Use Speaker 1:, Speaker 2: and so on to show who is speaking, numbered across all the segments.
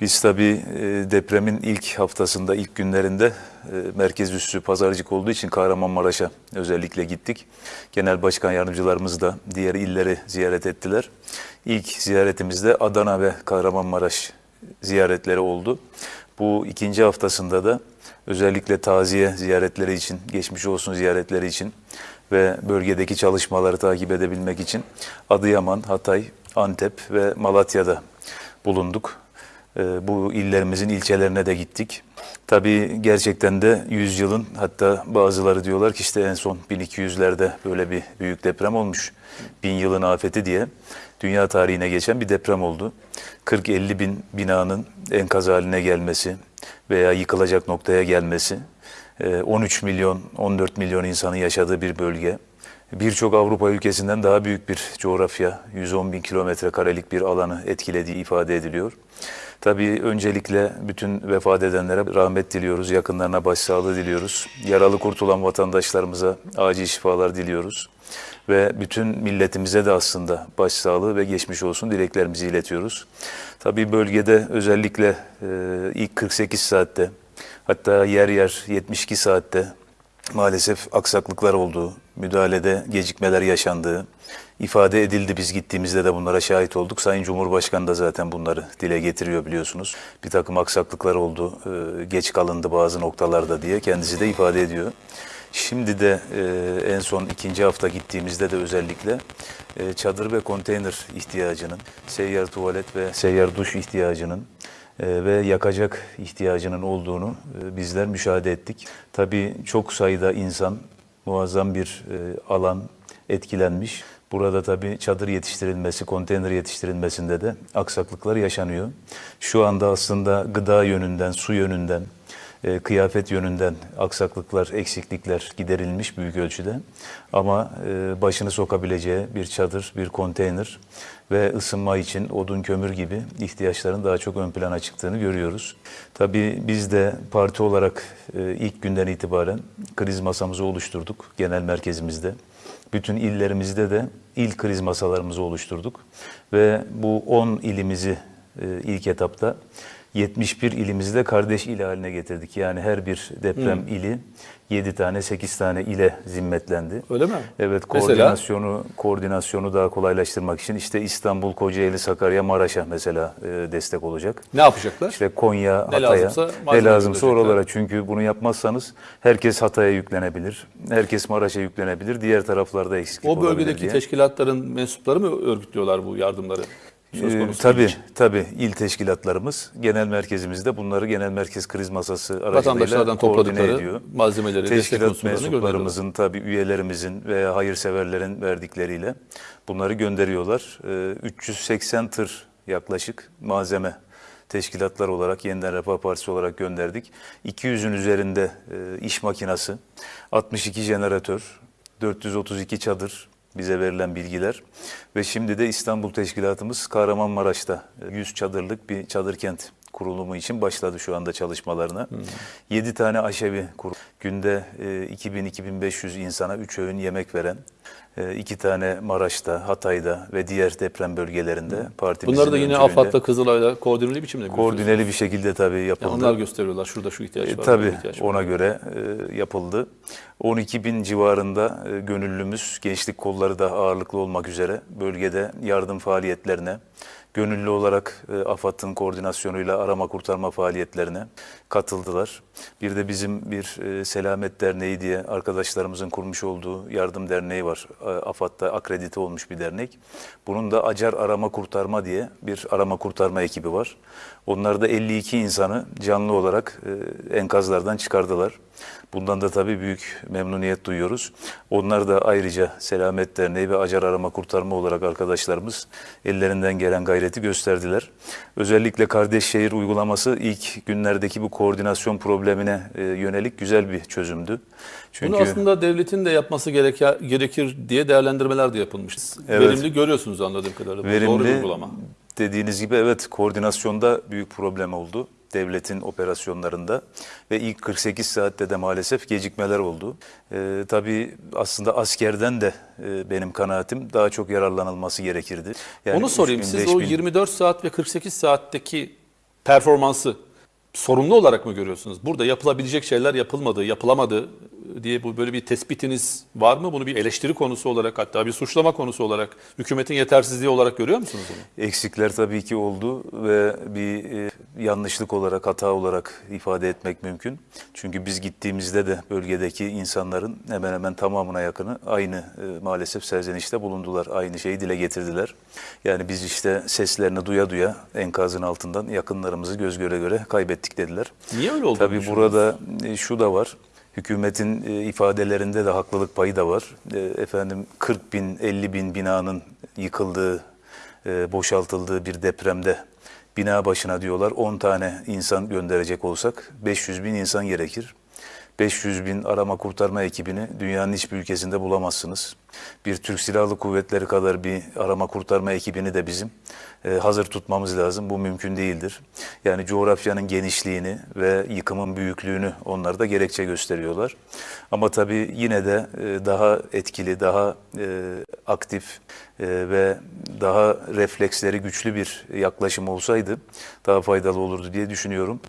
Speaker 1: Biz tabii e, depremin ilk haftasında, ilk günlerinde e, merkez üssü pazarcık olduğu için Kahramanmaraş'a özellikle gittik. Genel başkan yardımcılarımız da diğer illeri ziyaret ettiler. İlk ziyaretimizde Adana ve Kahramanmaraş ziyaretleri oldu. Bu ikinci haftasında da özellikle taziye ziyaretleri için, geçmiş olsun ziyaretleri için ve bölgedeki çalışmaları takip edebilmek için Adıyaman, Hatay, Antep ve Malatya'da bulunduk. Ee, Bu illerimizin ilçelerine de gittik. Tabii gerçekten de 100 yılın hatta bazıları diyorlar ki işte en son 1200'lerde böyle bir büyük deprem olmuş. Bin yılın afeti diye dünya tarihine geçen bir deprem oldu. 40-50 bin binanın enkaz haline gelmesi veya yıkılacak noktaya gelmesi, e, 13 milyon, 14 milyon insanın yaşadığı bir bölge, birçok Avrupa ülkesinden daha büyük bir coğrafya, 110 bin kilometre karelik bir alanı etkilediği ifade ediliyor. Tabii öncelikle bütün vefat edenlere rahmet diliyoruz, yakınlarına başsağlığı diliyoruz. Yaralı kurtulan vatandaşlarımıza acil şifalar diliyoruz. Ve bütün milletimize de aslında başsağlığı ve geçmiş olsun dileklerimizi iletiyoruz. Tabii bölgede özellikle e, ilk 48 saatte hatta yer yer 72 saatte maalesef aksaklıklar olduğu, müdahalede gecikmeler yaşandığı ifade edildi. Biz gittiğimizde de bunlara şahit olduk. Sayın Cumhurbaşkanı da zaten bunları dile getiriyor biliyorsunuz. Bir takım aksaklıklar oldu, e, geç kalındı bazı noktalarda diye kendisi de ifade ediyor. Şimdi de e, en son ikinci hafta gittiğimizde de özellikle e, çadır ve konteyner ihtiyacının, seyyar tuvalet ve seyyar duş ihtiyacının ve yakacak ihtiyacının olduğunu bizler müşahede ettik. Tabii çok sayıda insan muazzam bir alan etkilenmiş. Burada tabii çadır yetiştirilmesi, konteyner yetiştirilmesinde de aksaklıklar yaşanıyor. Şu anda aslında gıda yönünden, su yönünden, e, kıyafet yönünden aksaklıklar, eksiklikler giderilmiş büyük ölçüde. Ama e, başını sokabileceği bir çadır, bir konteyner ve ısınma için odun, kömür gibi ihtiyaçların daha çok ön plana çıktığını görüyoruz. Tabii biz de parti olarak e, ilk günden itibaren kriz masamızı oluşturduk genel merkezimizde. Bütün illerimizde de il kriz masalarımızı oluşturduk ve bu 10 ilimizi e, ilk etapta 71 ilimizde kardeş il haline getirdik. Yani her bir deprem ili 7 tane 8 tane ile zimmetlendi.
Speaker 2: Öyle mi?
Speaker 1: Evet
Speaker 2: Mesela?
Speaker 1: koordinasyonu koordinasyonu daha kolaylaştırmak için işte İstanbul, Kocaeli, Sakarya, Maraş'a mesela e, destek olacak.
Speaker 2: Ne yapacaklar?
Speaker 1: İşte Konya,
Speaker 2: Ne
Speaker 1: Hatay'a,
Speaker 2: lazımsa
Speaker 1: ne lazımsa oralara. Çünkü bunu yapmazsanız herkes Hatay'a yüklenebilir, herkes Maraş'a yüklenebilir, diğer taraflarda eksiklik
Speaker 2: o bölgedeki teşkilatların mensupları mı örgütlüyorlar bu yardımları? Söz
Speaker 1: Ee,
Speaker 2: konusu
Speaker 1: tabii,
Speaker 2: değil.
Speaker 1: tabii il teşkilatlarımız genel merkezimizde bunları genel merkez kriz masası aracılığıyla
Speaker 2: Vatandaşlardan topladıkları
Speaker 1: ediyor.
Speaker 2: malzemeleri,
Speaker 1: Teşkilat mensuplarımızın tabii üyelerimizin veya hayırseverlerin verdikleriyle bunları gönderiyorlar. Ee, 380 tır yaklaşık malzeme teşkilatlar olarak Yeniden Refah Partisi olarak gönderdik. 200'ün üzerinde e, iş makinası, 62 jeneratör, 432 çadır bize verilen bilgiler. Ve şimdi de İstanbul Teşkilatımız Kahramanmaraş'ta e, 100 çadırlık bir çadır kent kurulumu için başladı şu anda çalışmalarına. 7 tane aşevi kur günde e, 2000-2500 insana 3 öğün yemek veren e, iki tane Maraş'ta, Hatay'da ve diğer deprem bölgelerinde partimizin
Speaker 2: Bunları da yine AFAD'la, Kızılay'la koordineli biçimde
Speaker 1: koordineli bir şekilde tabii yapıldı.
Speaker 2: Yani onlar gösteriyorlar. Şurada şu ihtiyaç var.
Speaker 1: E,
Speaker 2: burada
Speaker 1: tabii
Speaker 2: ihtiyaç var.
Speaker 1: ona göre e, yapıldı. 12 bin civarında e, gönüllümüz, gençlik kolları da ağırlıklı olmak üzere bölgede yardım faaliyetlerine, gönüllü olarak e, AFAD'ın koordinasyonuyla arama kurtarma faaliyetlerine katıldılar. Bir de bizim bir e, Selamet Derneği diye arkadaşlarımızın kurmuş olduğu yardım derneği var. E, AFAD'da akredite olmuş bir dernek. Bunun da Acar Arama Kurtarma diye bir arama kurtarma ekibi var. Onlar da 52 insanı canlı olarak e, enkazlardan çıkardılar. Bundan da tabii büyük memnuniyet duyuyoruz. Onlar da ayrıca Selamet Derneği ve Acar Arama Kurtarma olarak arkadaşlarımız ellerinden gelen gayreti gösterdiler. Özellikle Kardeş Şehir uygulaması ilk günlerdeki bu koordinasyon problemine e, yönelik güzel bir çözümdü. Çünkü
Speaker 2: Bunu aslında devletin de yapması gereker, gerekir diye değerlendirmeler de yapılmış.
Speaker 1: Evet.
Speaker 2: Verimli görüyorsunuz anladığım kadarıyla. Bu Doğru
Speaker 1: verimli
Speaker 2: uygulama.
Speaker 1: dediğiniz gibi evet koordinasyonda büyük problem oldu devletin operasyonlarında ve ilk 48 saatte de maalesef gecikmeler oldu. Ee, tabii aslında askerden de e, benim kanaatim daha çok yararlanılması gerekirdi. Yani
Speaker 2: Onu sorayım.
Speaker 1: 3000,
Speaker 2: Siz o
Speaker 1: 5000
Speaker 2: 24 saat ve 48 saatteki performansı sorunlu olarak mı görüyorsunuz? Burada yapılabilecek şeyler yapılmadı, yapılamadı diye bu böyle bir tespitiniz var mı? Bunu bir eleştiri konusu olarak hatta bir suçlama konusu olarak, hükümetin yetersizliği olarak görüyor musunuz bunu?
Speaker 1: Eksikler tabii ki oldu ve bir e, yanlışlık olarak, hata olarak ifade etmek mümkün. Çünkü biz gittiğimizde de bölgedeki insanların hemen hemen tamamına yakını aynı e, maalesef serzenişte bulundular. Aynı şeyi dile getirdiler. Yani biz işte seslerini duya duya enkazın altından yakınlarımızı göz göre göre kaybettik dediler.
Speaker 2: Niye öyle oldu?
Speaker 1: Tabii burada e, şu da var. Hükümetin e, ifadelerinde de haklılık payı da var. E, Efendim 40 bin, 50 bin binanın yıkıldığı, e, boşaltıldığı bir depremde bina başına diyorlar 10 tane insan gönderecek olsak 500 bin insan gerekir. 500 bin arama kurtarma ekibini dünyanın hiçbir ülkesinde bulamazsınız. Bir Türk Silahlı Kuvvetleri kadar bir arama kurtarma ekibini de bizim e, hazır tutmamız lazım. Bu mümkün değildir. Yani coğrafyanın genişliğini ve yıkımın büyüklüğünü onlar da gerekçe gösteriyorlar. Ama tabii yine de e, daha etkili, daha e, aktif e, ve daha refleksleri güçlü bir yaklaşım olsaydı daha faydalı olurdu diye düşünüyorum.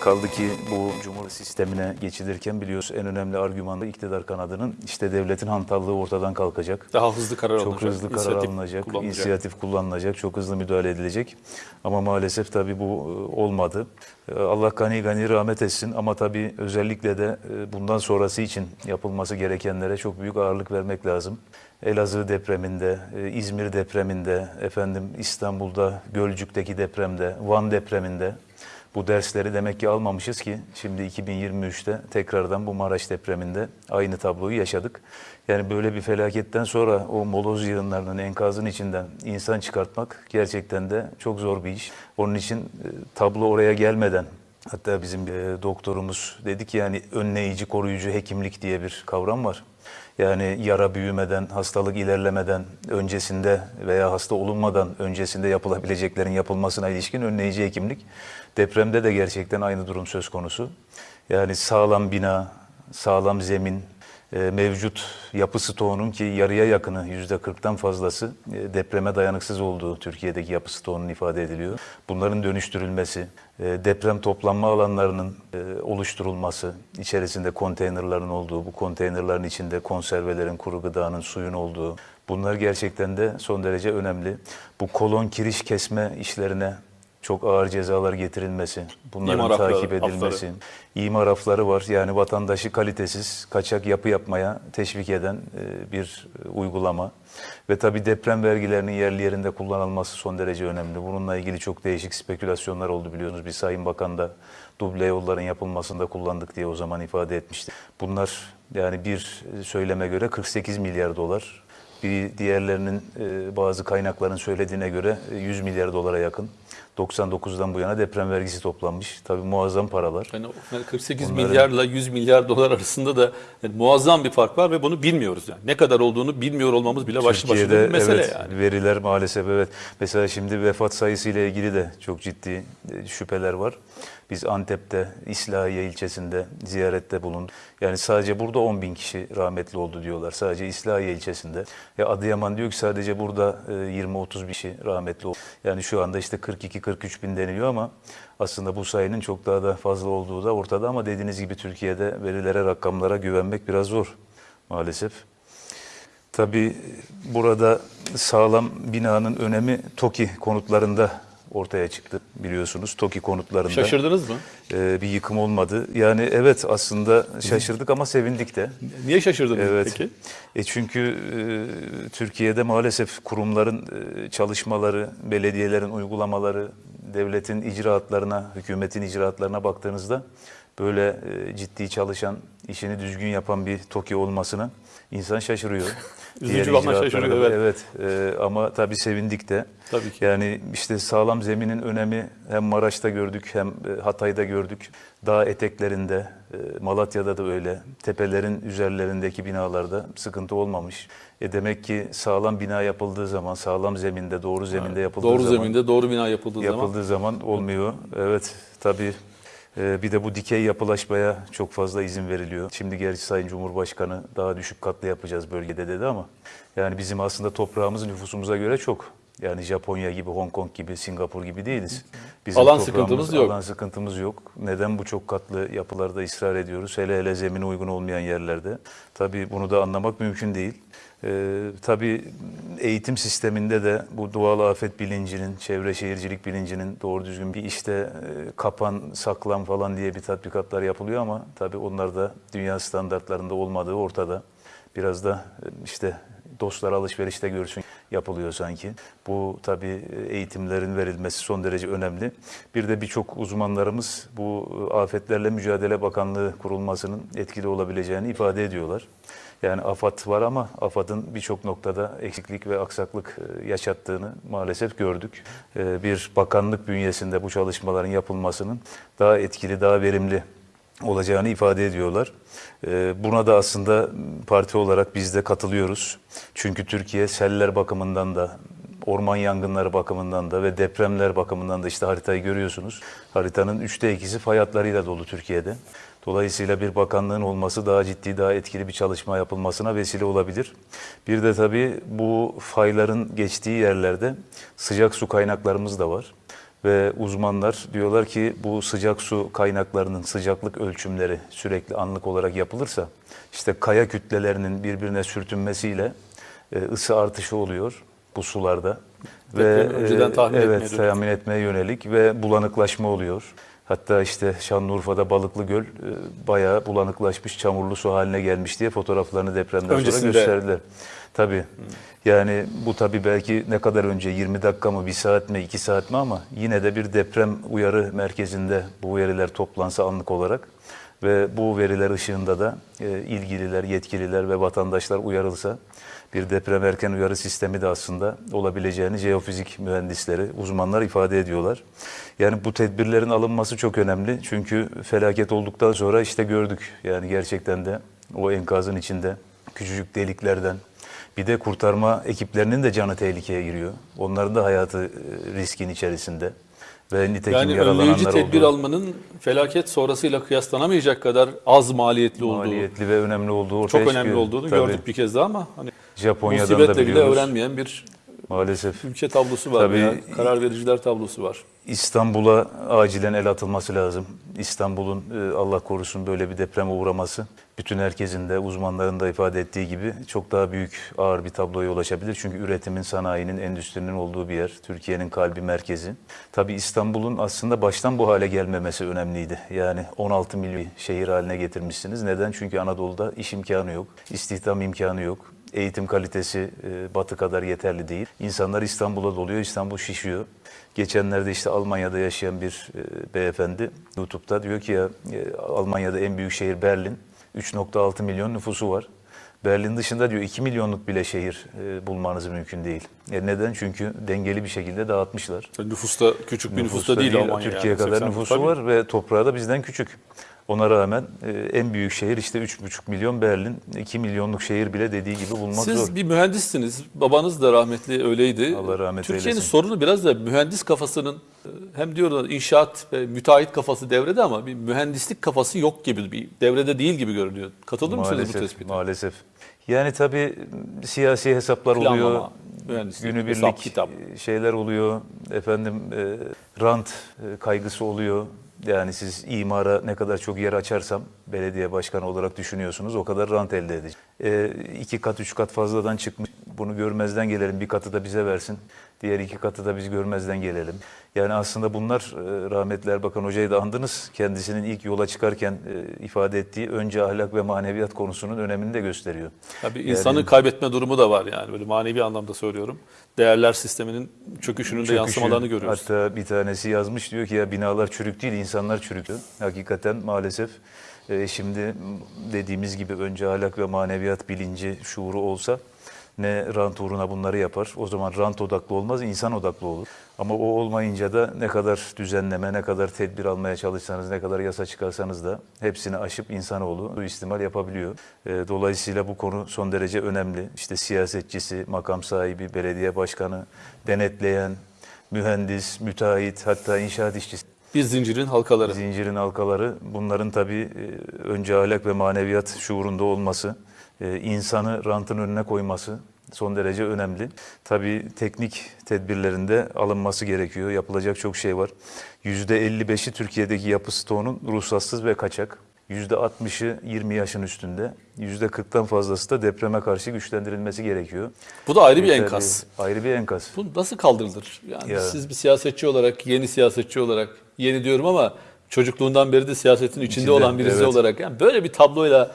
Speaker 1: Kaldı ki bu cumhur sistemine geçilirken biliyoruz en önemli argüman da iktidar kanadının işte devletin hantallığı ortadan kalkacak.
Speaker 2: Daha hızlı karar
Speaker 1: Çok
Speaker 2: alınacak.
Speaker 1: hızlı karar
Speaker 2: inisiyatif
Speaker 1: alınacak,
Speaker 2: kullanılacak.
Speaker 1: inisiyatif kullanılacak, çok hızlı müdahale edilecek. Ama maalesef tabii bu e, olmadı. E, Allah gani gani rahmet etsin ama tabii özellikle de e, bundan sonrası için yapılması gerekenlere çok büyük ağırlık vermek lazım. Elazığ depreminde, İzmir depreminde, efendim İstanbul'da, Gölcük'teki depremde, Van depreminde bu dersleri demek ki almamışız ki şimdi 2023'te tekrardan bu Maraş depreminde aynı tabloyu yaşadık. Yani böyle bir felaketten sonra o moloz yığınlarının enkazın içinden insan çıkartmak gerçekten de çok zor bir iş. Onun için e, tablo oraya gelmeden hatta bizim e, doktorumuz dedi ki yani önleyici koruyucu hekimlik diye bir kavram var. Yani yara büyümeden, hastalık ilerlemeden öncesinde veya hasta olunmadan öncesinde yapılabileceklerin yapılmasına ilişkin önleyici hekimlik. Depremde de gerçekten aynı durum söz konusu. Yani sağlam bina, sağlam zemin, mevcut yapı stoğunun ki yarıya yakını yüzde 40'tan fazlası e, depreme dayanıksız olduğu Türkiye'deki yapı stoğunun ifade ediliyor. Bunların dönüştürülmesi, e, deprem toplanma alanlarının e, oluşturulması, içerisinde konteynerların olduğu, bu konteynerların içinde konservelerin, kuru gıdanın, suyun olduğu bunlar gerçekten de son derece önemli. Bu kolon kiriş kesme işlerine çok ağır cezalar getirilmesi, bunların
Speaker 2: İmar
Speaker 1: takip edilmesi, imar hafları var. Yani vatandaşı kalitesiz, kaçak yapı yapmaya teşvik eden e, bir e, uygulama. Ve tabii deprem vergilerinin yerli yerinde kullanılması son derece önemli. Bununla ilgili çok değişik spekülasyonlar oldu biliyorsunuz. Bir Sayın Bakan da duble yolların yapılmasında kullandık diye o zaman ifade etmişti. Bunlar yani bir söyleme göre 48 milyar dolar. Bir diğerlerinin e, bazı kaynakların söylediğine göre e, 100 milyar dolara yakın. 99'dan bu yana deprem vergisi toplanmış. Tabii muazzam paralar.
Speaker 2: Yani o- yani 48
Speaker 1: Bunların-
Speaker 2: milyarla 100 milyar dolar arasında da yani muazzam bir fark var ve bunu bilmiyoruz yani. Ne kadar olduğunu bilmiyor olmamız bile başlı başına bir mesele
Speaker 1: evet,
Speaker 2: yani.
Speaker 1: veriler maalesef evet. Mesela şimdi vefat sayısı ile ilgili de çok ciddi e, şüpheler var. Biz Antep'te, İslahiye ilçesinde ziyarette bulunduk. Yani sadece burada 10 bin kişi rahmetli oldu diyorlar. Sadece İslahiye ilçesinde. Ya Adıyaman diyor ki sadece burada e, 20-30 bin kişi rahmetli oldu. Yani şu anda işte 42-43 bin deniliyor ama aslında bu sayının çok daha da fazla olduğu da ortada. Ama dediğiniz gibi Türkiye'de verilere, rakamlara güvenmek biraz zor maalesef. Tabii burada sağlam binanın önemi TOKİ konutlarında ortaya çıktı biliyorsunuz. TOKİ konutlarında
Speaker 2: Şaşırdınız mı?
Speaker 1: e, bir yıkım olmadı. Yani evet aslında şaşırdık ama sevindik de.
Speaker 2: Niye şaşırdınız
Speaker 1: Evet.
Speaker 2: peki?
Speaker 1: E çünkü e, Türkiye'de maalesef kurumların e, çalışmaları, belediyelerin uygulamaları, devletin icraatlarına, hükümetin icraatlarına baktığınızda böyle e, ciddi çalışan, işini düzgün yapan bir TOKİ olmasına insan şaşırıyor.
Speaker 2: Üzücü ama şaşırıyor,
Speaker 1: da- Evet e, ama tabii sevindik de.
Speaker 2: Tabii ki.
Speaker 1: Yani işte sağlam zeminin önemi hem Maraş'ta gördük hem e, Hatay'da gördük. Dağ eteklerinde, e, Malatya'da da öyle. Tepelerin üzerlerindeki binalarda sıkıntı olmamış. E demek ki sağlam bina yapıldığı zaman, sağlam zeminde, doğru zeminde yapıldığı
Speaker 2: Doğru
Speaker 1: zaman
Speaker 2: zeminde doğru bina yapıldığı zaman
Speaker 1: yapıldığı zaman olmuyor. Evet tabii. E, Bir de bu dikey yapılaşmaya çok fazla izin veriliyor. Şimdi gerçi Sayın Cumhurbaşkanı daha düşük katlı yapacağız bölgede dedi ama yani bizim aslında toprağımız nüfusumuza göre çok. Yani Japonya gibi, Hong Kong gibi, Singapur gibi değiliz.
Speaker 2: Alan
Speaker 1: toprağımız,
Speaker 2: sıkıntımız yok.
Speaker 1: Alan sıkıntımız yok. Neden bu çok katlı yapılarda ısrar ediyoruz? Hele hele zemine uygun olmayan yerlerde. Tabii bunu da anlamak mümkün değil. Ee, tabii eğitim sisteminde de bu doğal afet bilincinin, çevre şehircilik bilincinin doğru düzgün bir işte e, kapan, saklan falan diye bir tatbikatlar yapılıyor ama tabii onlar da dünya standartlarında olmadığı ortada. Biraz da e, işte dostlar alışverişte görsün yapılıyor sanki. Bu tabii e, eğitimlerin verilmesi son derece önemli. Bir de birçok uzmanlarımız bu e, Afetlerle Mücadele Bakanlığı kurulmasının etkili olabileceğini ifade ediyorlar. Yani AFAD var ama AFAD'ın birçok noktada eksiklik ve aksaklık e, yaşattığını maalesef gördük. E, Bir bakanlık bünyesinde bu çalışmaların yapılmasının daha etkili, daha verimli olacağını ifade ediyorlar. Ee, Buna da aslında parti olarak biz de katılıyoruz. Çünkü Türkiye seller bakımından da, orman yangınları bakımından da ve depremler bakımından da işte haritayı görüyorsunuz. Haritanın üçte ikisi fay hatlarıyla dolu Türkiye'de. Dolayısıyla bir bakanlığın olması daha ciddi, daha etkili bir çalışma yapılmasına vesile olabilir. Bir de tabii bu fayların geçtiği yerlerde sıcak su kaynaklarımız da var. Ve uzmanlar diyorlar ki bu sıcak su kaynaklarının sıcaklık ölçümleri sürekli anlık olarak yapılırsa işte kaya kütlelerinin birbirine sürtünmesiyle e, ısı artışı oluyor bu sularda.
Speaker 2: Depremi önceden
Speaker 1: e,
Speaker 2: tahmin etmeye
Speaker 1: evet,
Speaker 2: dönük.
Speaker 1: tahmin etmeye yönelik ve bulanıklaşma oluyor. Hatta işte Şanlıurfa'da Balıklı Göl e, bayağı bulanıklaşmış, çamurlu su haline gelmiş diye fotoğraflarını depremden
Speaker 2: Öncesinde.
Speaker 1: sonra gösterdiler. Tabii. Yani bu tabii belki ne kadar önce 20 dakika mı, 1 saat mi, 2 saat mi ama yine de bir deprem uyarı merkezinde bu veriler toplansa anlık olarak ve bu veriler ışığında da e, ilgililer, yetkililer ve vatandaşlar uyarılsa bir deprem erken uyarı sistemi de aslında olabileceğini jeofizik mühendisleri, uzmanlar ifade ediyorlar. Yani bu tedbirlerin alınması çok önemli. Çünkü felaket olduktan sonra işte gördük yani gerçekten de o enkazın içinde küçücük deliklerden bir de kurtarma ekiplerinin de canı tehlikeye giriyor. Onların da hayatı e, riskin içerisinde. Ve nitekim
Speaker 2: Yani
Speaker 1: yaralananlar
Speaker 2: önleyici tedbir
Speaker 1: oldu.
Speaker 2: almanın felaket sonrasıyla kıyaslanamayacak kadar az maliyetli olduğu,
Speaker 1: maliyetli ve önemli olduğu ortaya
Speaker 2: çok önemli
Speaker 1: çıkıyor.
Speaker 2: olduğunu
Speaker 1: Tabii.
Speaker 2: gördük bir kez daha ama hani
Speaker 1: Japonya'dan da
Speaker 2: musibetle bile
Speaker 1: biliyoruz.
Speaker 2: öğrenmeyen bir
Speaker 1: Maalesef.
Speaker 2: ülke tablosu var
Speaker 1: Tabii-
Speaker 2: veya karar vericiler tablosu var.
Speaker 1: İstanbul'a acilen el atılması lazım. İstanbul'un e, Allah korusun böyle bir depreme uğraması bütün herkesin de uzmanların da ifade ettiği gibi çok daha büyük ağır bir tabloya ulaşabilir. Çünkü üretimin, sanayinin, endüstrinin olduğu bir yer. Türkiye'nin kalbi merkezi. Tabii İstanbul'un aslında baştan bu hale gelmemesi önemliydi. Yani 16 milyon şehir haline getirmişsiniz. Neden? Çünkü Anadolu'da iş imkanı yok, istihdam imkanı yok. Eğitim kalitesi e, batı kadar yeterli değil. İnsanlar İstanbul'a doluyor, İstanbul şişiyor. Geçenlerde işte Almanya'da yaşayan bir e, beyefendi YouTube'da diyor ki ya e, Almanya'da en büyük şehir Berlin. 3.6 milyon nüfusu var. Berlin dışında diyor 2 milyonluk bile şehir e, bulmanız mümkün değil. E neden? Çünkü dengeli bir şekilde dağıtmışlar.
Speaker 2: Nüfusta küçük bir nüfusta, değil, Almanya.
Speaker 1: Türkiye
Speaker 2: yani.
Speaker 1: kadar
Speaker 2: 80
Speaker 1: nüfusu
Speaker 2: tabii.
Speaker 1: var ve toprağı da bizden küçük. Ona rağmen e, en büyük şehir işte 3,5 milyon Berlin. 2 milyonluk şehir bile dediği gibi bulmak
Speaker 2: Siz
Speaker 1: zor.
Speaker 2: bir mühendissiniz. Babanız da rahmetli öyleydi.
Speaker 1: Allah rahmet
Speaker 2: Türkiye'nin
Speaker 1: eylesin.
Speaker 2: sorunu biraz da mühendis kafasının e, hem diyorlar inşaat ve müteahhit kafası devrede ama bir mühendislik kafası yok gibi bir devrede değil gibi görünüyor. Katılır mısınız bu
Speaker 1: Maalesef,
Speaker 2: tespite?
Speaker 1: maalesef. Yani tabii siyasi hesaplar
Speaker 2: Planlama,
Speaker 1: oluyor.
Speaker 2: mühendislik,
Speaker 1: Günübirlik
Speaker 2: hesap, kitap.
Speaker 1: şeyler oluyor. Efendim e, rant e, kaygısı oluyor. Yani siz imara ne kadar çok yer açarsam belediye başkanı olarak düşünüyorsunuz o kadar rant elde edeceğim. E, iki kat üç kat fazladan çıkmış. Bunu görmezden gelelim. Bir katı da bize versin. Diğer iki katı da biz görmezden gelelim. Yani aslında bunlar e, rahmetli Erbakan Hoca'yı da andınız. Kendisinin ilk yola çıkarken e, ifade ettiği önce ahlak ve maneviyat konusunun önemini de gösteriyor.
Speaker 2: Tabii insanın kaybetme durumu da var yani böyle manevi anlamda söylüyorum. Değerler sisteminin çöküşünün de
Speaker 1: Çöküşü.
Speaker 2: yansımalarını görüyoruz.
Speaker 1: Hatta bir tanesi yazmış diyor ki ya binalar çürük değil insanlar çürük. Hakikaten maalesef e, şimdi dediğimiz gibi önce ahlak ve maneviyat bilinci, şuuru olsa ne rant uğruna bunları yapar. O zaman rant odaklı olmaz, insan odaklı olur. Ama o olmayınca da ne kadar düzenleme, ne kadar tedbir almaya çalışsanız, ne kadar yasa çıkarsanız da hepsini aşıp insanoğlu suistimal yapabiliyor. E, Dolayısıyla bu konu son derece önemli. İşte siyasetçisi, makam sahibi, belediye başkanı, denetleyen, mühendis, müteahhit, hatta inşaat işçisi.
Speaker 2: Bir zincirin halkaları.
Speaker 1: Zincirin halkaları bunların tabii e, önce ahlak ve maneviyat şuurunda olması, insanı rantın önüne koyması, son derece önemli. Tabii teknik tedbirlerinde alınması gerekiyor. Yapılacak çok şey var. %55'i Türkiye'deki yapı stoğunun ruhsatsız ve kaçak. %60'ı 20 yaşın üstünde. %40'tan fazlası da depreme karşı güçlendirilmesi gerekiyor.
Speaker 2: Bu da ayrı bir
Speaker 1: Yeterli-
Speaker 2: enkaz.
Speaker 1: Ayrı bir enkaz.
Speaker 2: Bu nasıl kaldırılır? Yani
Speaker 1: Ya.
Speaker 2: siz bir siyasetçi olarak, yeni siyasetçi olarak, yeni diyorum ama çocukluğundan beri de siyasetin içinde,
Speaker 1: İçinde,
Speaker 2: olan birisi
Speaker 1: evet.
Speaker 2: olarak yani böyle bir tabloyla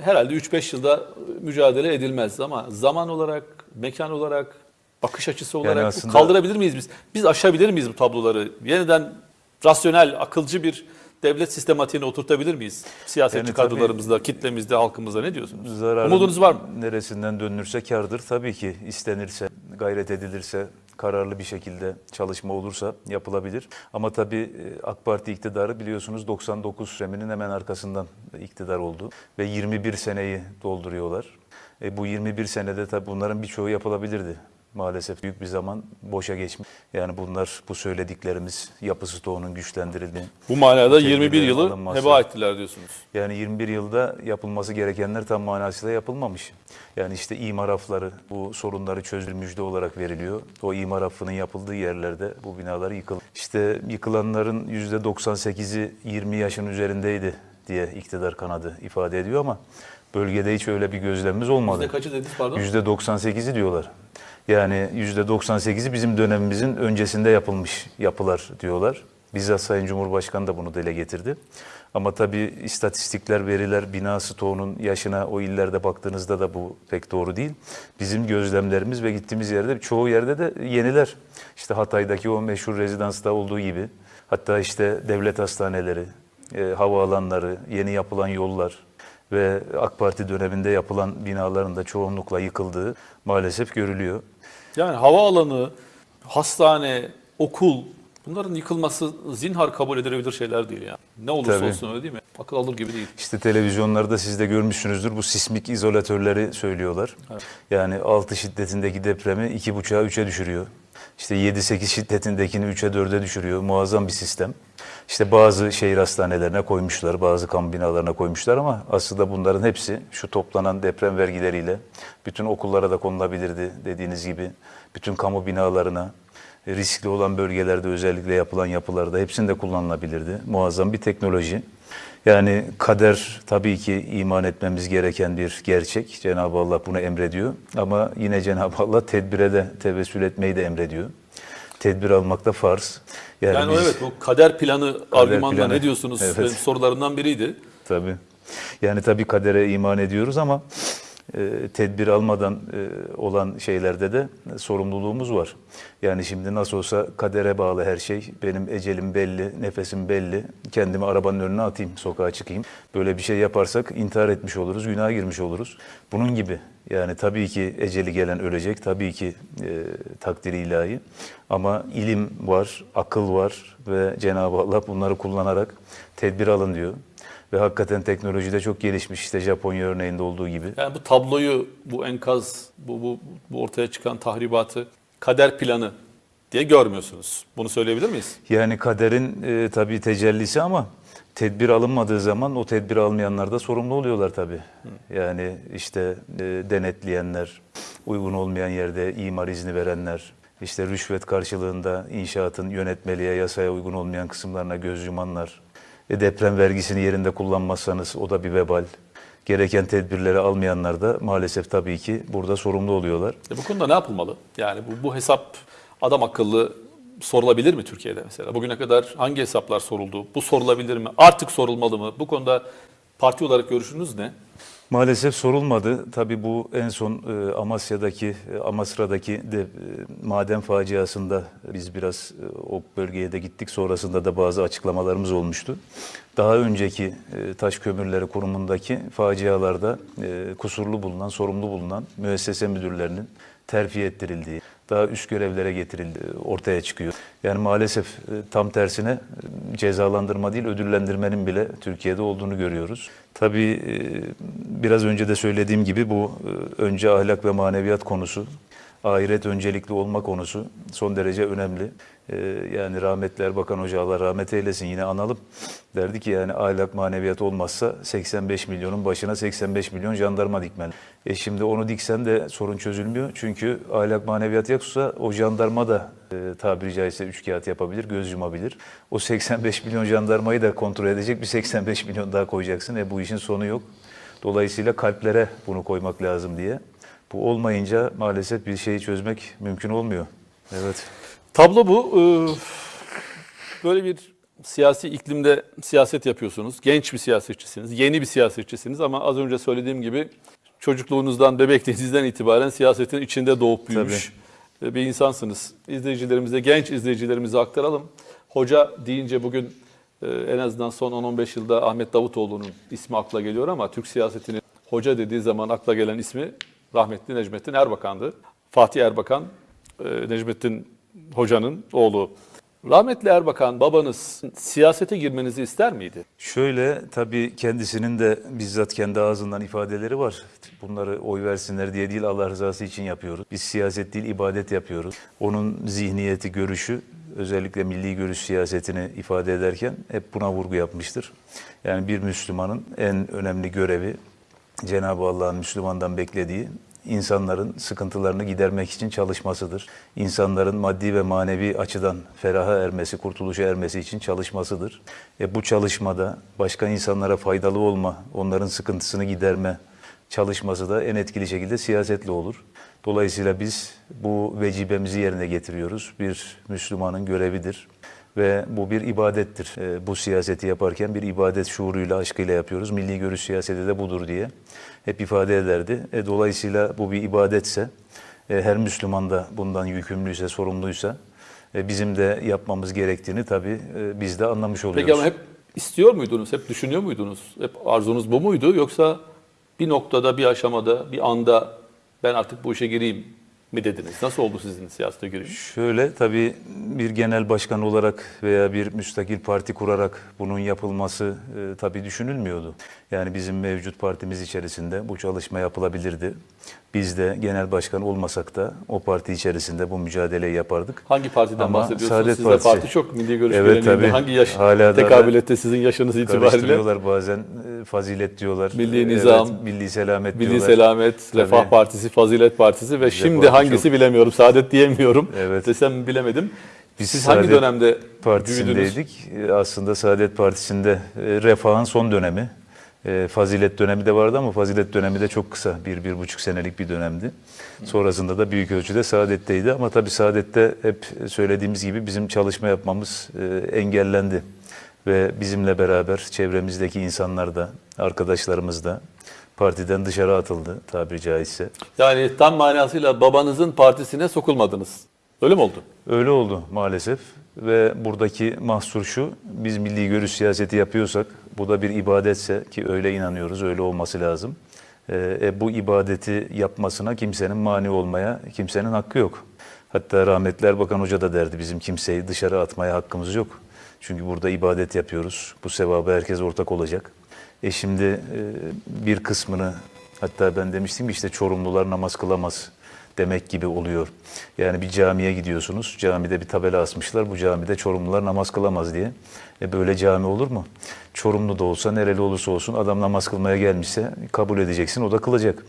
Speaker 2: herhalde 3-5 yılda mücadele edilmez ama zaman olarak, mekan olarak, bakış açısı olarak bu
Speaker 1: aslında-
Speaker 2: kaldırabilir miyiz biz? Biz aşabilir miyiz bu tabloları? Yeniden rasyonel, akılcı bir devlet sistematiğine oturtabilir miyiz? Siyasetçi
Speaker 1: Yani tabii-
Speaker 2: kadrolarımızda, kitlemizde, halkımızda ne diyorsunuz? Umudunuz var mı?
Speaker 1: Neresinden dönülürse kardır. Tabii ki istenirse, gayret edilirse, kararlı bir şekilde çalışma olursa yapılabilir. Ama tabii e, AK Parti iktidarı biliyorsunuz 99 reminin hemen arkasından iktidar oldu. Ve 21 seneyi dolduruyorlar. E, bu 21 senede tabii bunların birçoğu yapılabilirdi. Maalesef büyük bir zaman boşa geçmiş. Yani bunlar bu söylediklerimiz yapı stoğunun güçlendirildiği.
Speaker 2: Bu manada
Speaker 1: tedbirlerin
Speaker 2: 21 yılı
Speaker 1: alınması.
Speaker 2: heba ettiler diyorsunuz.
Speaker 1: Yani 21 yılda yapılması gerekenler tam manasıyla yapılmamış. Yani işte imar afları bu sorunları çözülür müjde olarak veriliyor. O imar affının yapıldığı yerlerde bu binalar yıkıldı. İşte yıkılanların %98'i 20 yaşın üzerindeydi diye iktidar kanadı ifade ediyor ama bölgede hiç öyle bir gözlemimiz olmadı.
Speaker 2: Yüzde kaçı dediniz pardon?
Speaker 1: %98'i diyorlar. Yani %98'i bizim dönemimizin öncesinde yapılmış yapılar diyorlar. Bizzat Sayın Cumhurbaşkanı da bunu dile getirdi. Ama tabii istatistikler, veriler, bina stoğunun yaşına o illerde baktığınızda da bu pek doğru değil. Bizim gözlemlerimiz ve gittiğimiz yerde çoğu yerde de yeniler. İşte Hatay'daki o meşhur rezidansta olduğu gibi. Hatta işte devlet hastaneleri, e, havaalanları, yeni yapılan yollar, ve AK Parti döneminde yapılan binaların da çoğunlukla yıkıldığı maalesef görülüyor.
Speaker 2: Yani havaalanı, hastane, okul bunların yıkılması zinhar kabul edilebilir şeyler değil yani. Ne olursa
Speaker 1: Tabii.
Speaker 2: olsun öyle değil mi? Akıl alır gibi değil.
Speaker 1: İşte televizyonlarda siz de görmüşsünüzdür bu sismik izolatörleri söylüyorlar. Yani 6 şiddetindeki depremi 2,5'a 3'e düşürüyor. İşte 7-8 şiddetindekini 3'e 4'e düşürüyor. Muazzam bir sistem. İşte bazı şehir hastanelerine koymuşlar, bazı kamu binalarına koymuşlar ama aslında bunların hepsi şu toplanan deprem vergileriyle bütün okullara da konulabilirdi dediğiniz gibi. Bütün kamu binalarına, riskli olan bölgelerde özellikle yapılan yapılarda hepsinde kullanılabilirdi. Muazzam bir teknoloji. Yani kader tabii ki iman etmemiz gereken bir gerçek. Cenab-ı Allah bunu emrediyor. Ama yine Cenab-ı Allah tedbire de tevessül etmeyi de emrediyor. Tedbir almak da farz.
Speaker 2: Yani,
Speaker 1: biz-
Speaker 2: evet o kader planı argümanla
Speaker 1: planı,
Speaker 2: ne diyorsunuz?
Speaker 1: evet.
Speaker 2: Benim sorularımdan biriydi.
Speaker 1: Tabii. Yani tabii kadere iman ediyoruz ama tedbir almadan e, olan şeylerde de sorumluluğumuz var. Yani şimdi nasıl olsa kadere bağlı her şey. Benim ecelim belli, nefesim belli. Kendimi arabanın önüne atayım, sokağa çıkayım. Böyle bir şey yaparsak intihar etmiş oluruz, günaha girmiş oluruz. Bunun gibi. Yani tabii ki eceli gelen ölecek, tabii ki e, takdiri ilahi. Ama ilim var, akıl var ve Cenab-ı Allah bunları kullanarak tedbir alın diyor. Ve hakikaten teknolojide çok gelişmiş. İşte Japonya örneğinde olduğu gibi.
Speaker 2: Yani bu tabloyu, bu enkaz, bu, bu, bu ortaya çıkan tahribatı kader planı diye görmüyorsunuz. Bunu söyleyebilir miyiz?
Speaker 1: Yani kaderin e, tabii tecellisi ama tedbir alınmadığı zaman o tedbir almayanlar da sorumlu oluyorlar tabii. Yani işte e, denetleyenler, uygun olmayan yerde imar izni verenler, işte rüşvet karşılığında inşaatın yönetmeliğe, yasaya uygun olmayan kısımlarına göz yumanlar, deprem vergisini yerinde kullanmazsanız o da bir vebal. Gereken tedbirleri almayanlar da maalesef tabii ki burada sorumlu oluyorlar.
Speaker 2: E bu konuda ne yapılmalı? Yani bu, bu hesap adam akıllı sorulabilir mi Türkiye'de mesela? Bugüne kadar hangi hesaplar soruldu? Bu sorulabilir mi? Artık sorulmalı mı? Bu konuda parti olarak görüşünüz ne?
Speaker 1: Maalesef sorulmadı. Tabii bu en son e, Amasya'daki, e, Amasra'daki de, e, maden faciasında biz biraz o bölgeye de gittik. Sonrasında da bazı açıklamalarımız olmuştu. Daha önceki taş kömürleri kurumundaki facialarda kusurlu bulunan, sorumlu bulunan müessese müdürlerinin terfi ettirildiği, daha üst görevlere getirildiği ortaya çıkıyor. Yani maalesef e, tam tersine e, cezalandırma değil ödüllendirmenin bile Türkiye'de olduğunu görüyoruz. Tabii e, biraz önce de söylediğim gibi bu önce ahlak ve maneviyat konusu. ahiret öncelikli olma konusu son derece önemli. Ee, yani rahmetli Erbakan Hoca Allah rahmet eylesin yine analım. Derdi ki yani ahlak maneviyat olmazsa 85 milyonun başına 85 milyon jandarma dikmen. E şimdi onu diksen de sorun çözülmüyor. Çünkü ahlak maneviyat yoksa o jandarma da e, tabiri caizse üç kağıt yapabilir, göz yumabilir. O 85 milyon jandarmayı da kontrol edecek bir 85 milyon daha koyacaksın. E bu işin sonu yok. Dolayısıyla kalplere bunu koymak lazım diye. Bu olmayınca maalesef bir şeyi çözmek mümkün olmuyor. Evet.
Speaker 2: Tablo bu. Ee, Böyle bir siyasi iklimde siyaset yapıyorsunuz. Genç bir siyasetçisiniz, yeni bir siyasetçisiniz ama az önce söylediğim gibi çocukluğunuzdan, bebekliğinizden itibaren siyasetin içinde doğup büyümüş bir insansınız. İzleyicilerimize, genç izleyicilerimize aktaralım. Hoca deyince bugün e, en azından son 10-15 yılda Ahmet Davutoğlu'nun ismi akla geliyor ama Türk siyasetinin hoca dediği zaman akla gelen ismi rahmetli Necmettin Erbakan'dı. Fatih Erbakan, e, Necmettin Hoca'nın oğlu. Rahmetli Erbakan babanız siyasete girmenizi ister miydi?
Speaker 1: Şöyle tabii kendisinin de bizzat kendi ağzından ifadeleri var. Bunları oy versinler diye değil Allah rızası için yapıyoruz. Biz siyaset değil ibadet yapıyoruz. Onun zihniyeti, görüşü özellikle milli görüş siyasetini ifade ederken hep buna vurgu yapmıştır. Yani bir Müslümanın en önemli görevi Cenab-ı Allah'ın Müslümandan beklediği insanların sıkıntılarını gidermek için çalışmasıdır. İnsanların maddi ve manevi açıdan feraha ermesi, kurtuluşa ermesi için çalışmasıdır. E bu çalışmada başka insanlara faydalı olma, onların sıkıntısını giderme çalışması da en etkili şekilde siyasetle olur. Dolayısıyla biz bu vecibemizi yerine getiriyoruz. Bir Müslümanın görevidir ve bu bir ibadettir. E, bu siyaseti yaparken bir ibadet şuuruyla, aşkıyla yapıyoruz. Milli görüş siyaseti de budur diye hep ifade ederdi. E, dolayısıyla bu bir ibadetse, e, her Müslüman da bundan yükümlüyse, sorumluysa e, bizim de yapmamız gerektiğini tabii e, biz de anlamış oluyoruz.
Speaker 2: Peki ama hep istiyor muydunuz, hep düşünüyor muydunuz? Hep arzunuz bu muydu yoksa bir noktada, bir aşamada, bir anda ben artık bu işe gireyim mi dediniz? Nasıl oldu sizin siyasete giriş?
Speaker 1: Şöyle tabii bir genel başkan olarak veya bir müstakil parti kurarak bunun yapılması e, tabii düşünülmüyordu. Yani bizim mevcut partimiz içerisinde bu çalışma yapılabilirdi. Biz de genel başkan olmasak da o parti içerisinde bu mücadeleyi yapardık.
Speaker 2: Hangi partiden
Speaker 1: Ama
Speaker 2: bahsediyorsunuz?
Speaker 1: Saadet
Speaker 2: Sizde
Speaker 1: Partisi.
Speaker 2: parti çok milli görüş
Speaker 1: Evet, tabii.
Speaker 2: Hangi yaş
Speaker 1: Hala da-
Speaker 2: tekabül etti sizin yaşınız itibariyle?
Speaker 1: Karıştırıyorlar bazen e, fazilet diyorlar.
Speaker 2: Milli
Speaker 1: Evet,
Speaker 2: Nizam,
Speaker 1: milli selamet
Speaker 2: Milli
Speaker 1: diyorlar.
Speaker 2: Selamet,
Speaker 1: Tabii.
Speaker 2: Refah Partisi, Fazilet Partisi ve şimdi
Speaker 1: Parti
Speaker 2: hangisi
Speaker 1: çok-
Speaker 2: bilemiyorum. Saadet diyemiyorum.
Speaker 1: Evet.
Speaker 2: Desem bilemedim.
Speaker 1: Biz
Speaker 2: Siz hangi
Speaker 1: Saadet
Speaker 2: dönemde büyüdünüz?
Speaker 1: Partisindeydik. E, Aslında Saadet Partisi'nde e, refahın son dönemi. E, Fazilet dönemi de vardı ama fazilet dönemi de çok kısa. Bir, bir buçuk senelik bir dönemdi. Sonrasında da büyük ölçüde Saadet'teydi. Ama tabii Saadet'te hep söylediğimiz gibi bizim çalışma yapmamız e, engellendi. Ve bizimle beraber çevremizdeki insanlar da, arkadaşlarımız da partiden dışarı atıldı tabiri caizse.
Speaker 2: Yani tam manasıyla babanızın partisine sokulmadınız. Öyle mi oldu?
Speaker 1: Öyle oldu maalesef ve buradaki mahsur şu, biz milli görüş siyaseti yapıyorsak, bu da bir ibadetse ki öyle inanıyoruz, öyle olması lazım. Ee, e, bu ibadeti yapmasına kimsenin mani olmaya, kimsenin hakkı yok. Hatta rahmetli Erbakan Hoca da derdi bizim kimseyi dışarı atmaya hakkımız yok. Çünkü burada ibadet yapıyoruz, bu sevaba herkes ortak olacak. E şimdi e, bir kısmını, hatta ben demiştim işte Çorumlular namaz kılamaz demek gibi oluyor. Yani bir camiye gidiyorsunuz, camide bir tabela asmışlar, bu camide Çorumlular namaz kılamaz diye. E böyle cami olur mu? Çorumlu da olsa, nereli olursa olsun adam namaz kılmaya gelmişse kabul edeceksin, o da kılacak.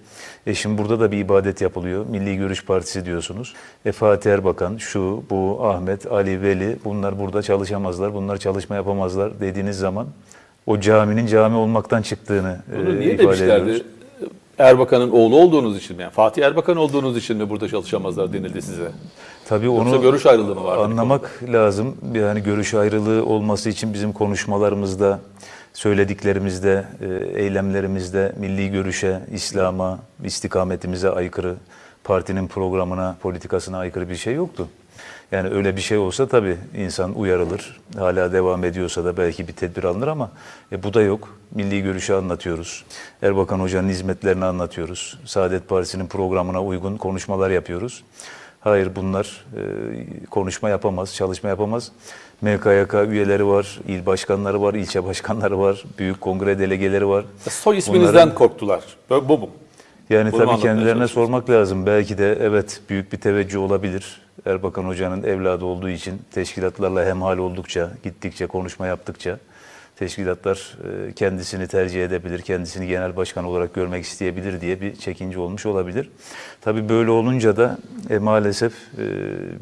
Speaker 1: E şimdi burada da bir ibadet yapılıyor. Milli Görüş Partisi diyorsunuz. E Fatih Erbakan, şu, bu, Ahmet, Ali, Veli bunlar burada çalışamazlar, bunlar çalışma yapamazlar dediğiniz zaman o caminin cami olmaktan çıktığını
Speaker 2: Bunu
Speaker 1: e,
Speaker 2: niye
Speaker 1: ifade
Speaker 2: demişlerdi?
Speaker 1: ediyoruz.
Speaker 2: Erbakan'ın oğlu olduğunuz için mi? Yani Fatih Erbakan olduğunuz için mi burada çalışamazlar denildi size?
Speaker 1: Tabii
Speaker 2: Yoksa
Speaker 1: onu
Speaker 2: görüş ayrılığı mı vardı?
Speaker 1: anlamak lazım. Yani görüş ayrılığı olması için bizim konuşmalarımızda, söylediklerimizde, e, eylemlerimizde milli görüşe, İslam'a, istikametimize aykırı, partinin programına, politikasına aykırı bir şey yoktu. Yani öyle bir şey olsa tabii insan uyarılır. Hala devam ediyorsa da belki bir tedbir alınır ama e, bu da yok. Milli görüşü anlatıyoruz. Erbakan Hoca'nın hizmetlerini anlatıyoruz. Saadet Partisi'nin programına uygun konuşmalar yapıyoruz. Hayır bunlar e, konuşma yapamaz, çalışma yapamaz. MKYK üyeleri var, il başkanları var, ilçe başkanları var, büyük kongre delegeleri var.
Speaker 2: Soy isminizden
Speaker 1: Bunların-
Speaker 2: korktular. Bu, bu Bunu
Speaker 1: Yani tabii kendilerine sormak lazım. Belki de evet büyük bir teveccüh olabilir. Erbakan Hoca'nın evladı olduğu için teşkilatlarla hemhal oldukça, gittikçe, konuşma yaptıkça teşkilatlar e, kendisini tercih edebilir, kendisini genel başkan olarak görmek isteyebilir diye bir çekince olmuş olabilir. Tabii böyle olunca da e, maalesef e,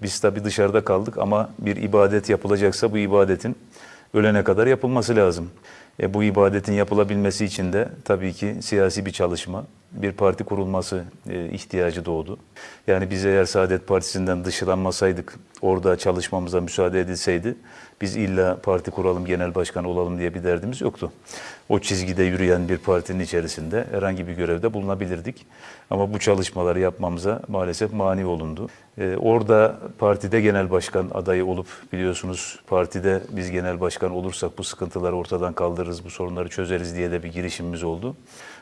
Speaker 1: biz tabii dışarıda kaldık ama bir ibadet yapılacaksa bu ibadetin ölene kadar yapılması lazım. E, bu ibadetin yapılabilmesi için de tabii ki siyasi bir çalışma, bir parti kurulması e, ihtiyacı doğdu. Yani biz eğer Saadet Partisi'nden dışlanmasaydık, orada çalışmamıza müsaade edilseydi, biz illa parti kuralım, genel başkan olalım diye bir derdimiz yoktu. O çizgide yürüyen bir partinin içerisinde herhangi bir görevde bulunabilirdik. Ama bu çalışmaları yapmamıza maalesef mani olundu. Ee, orada partide genel başkan adayı olup biliyorsunuz partide biz genel başkan olursak bu sıkıntıları ortadan kaldırırız, bu sorunları çözeriz diye de bir girişimimiz oldu.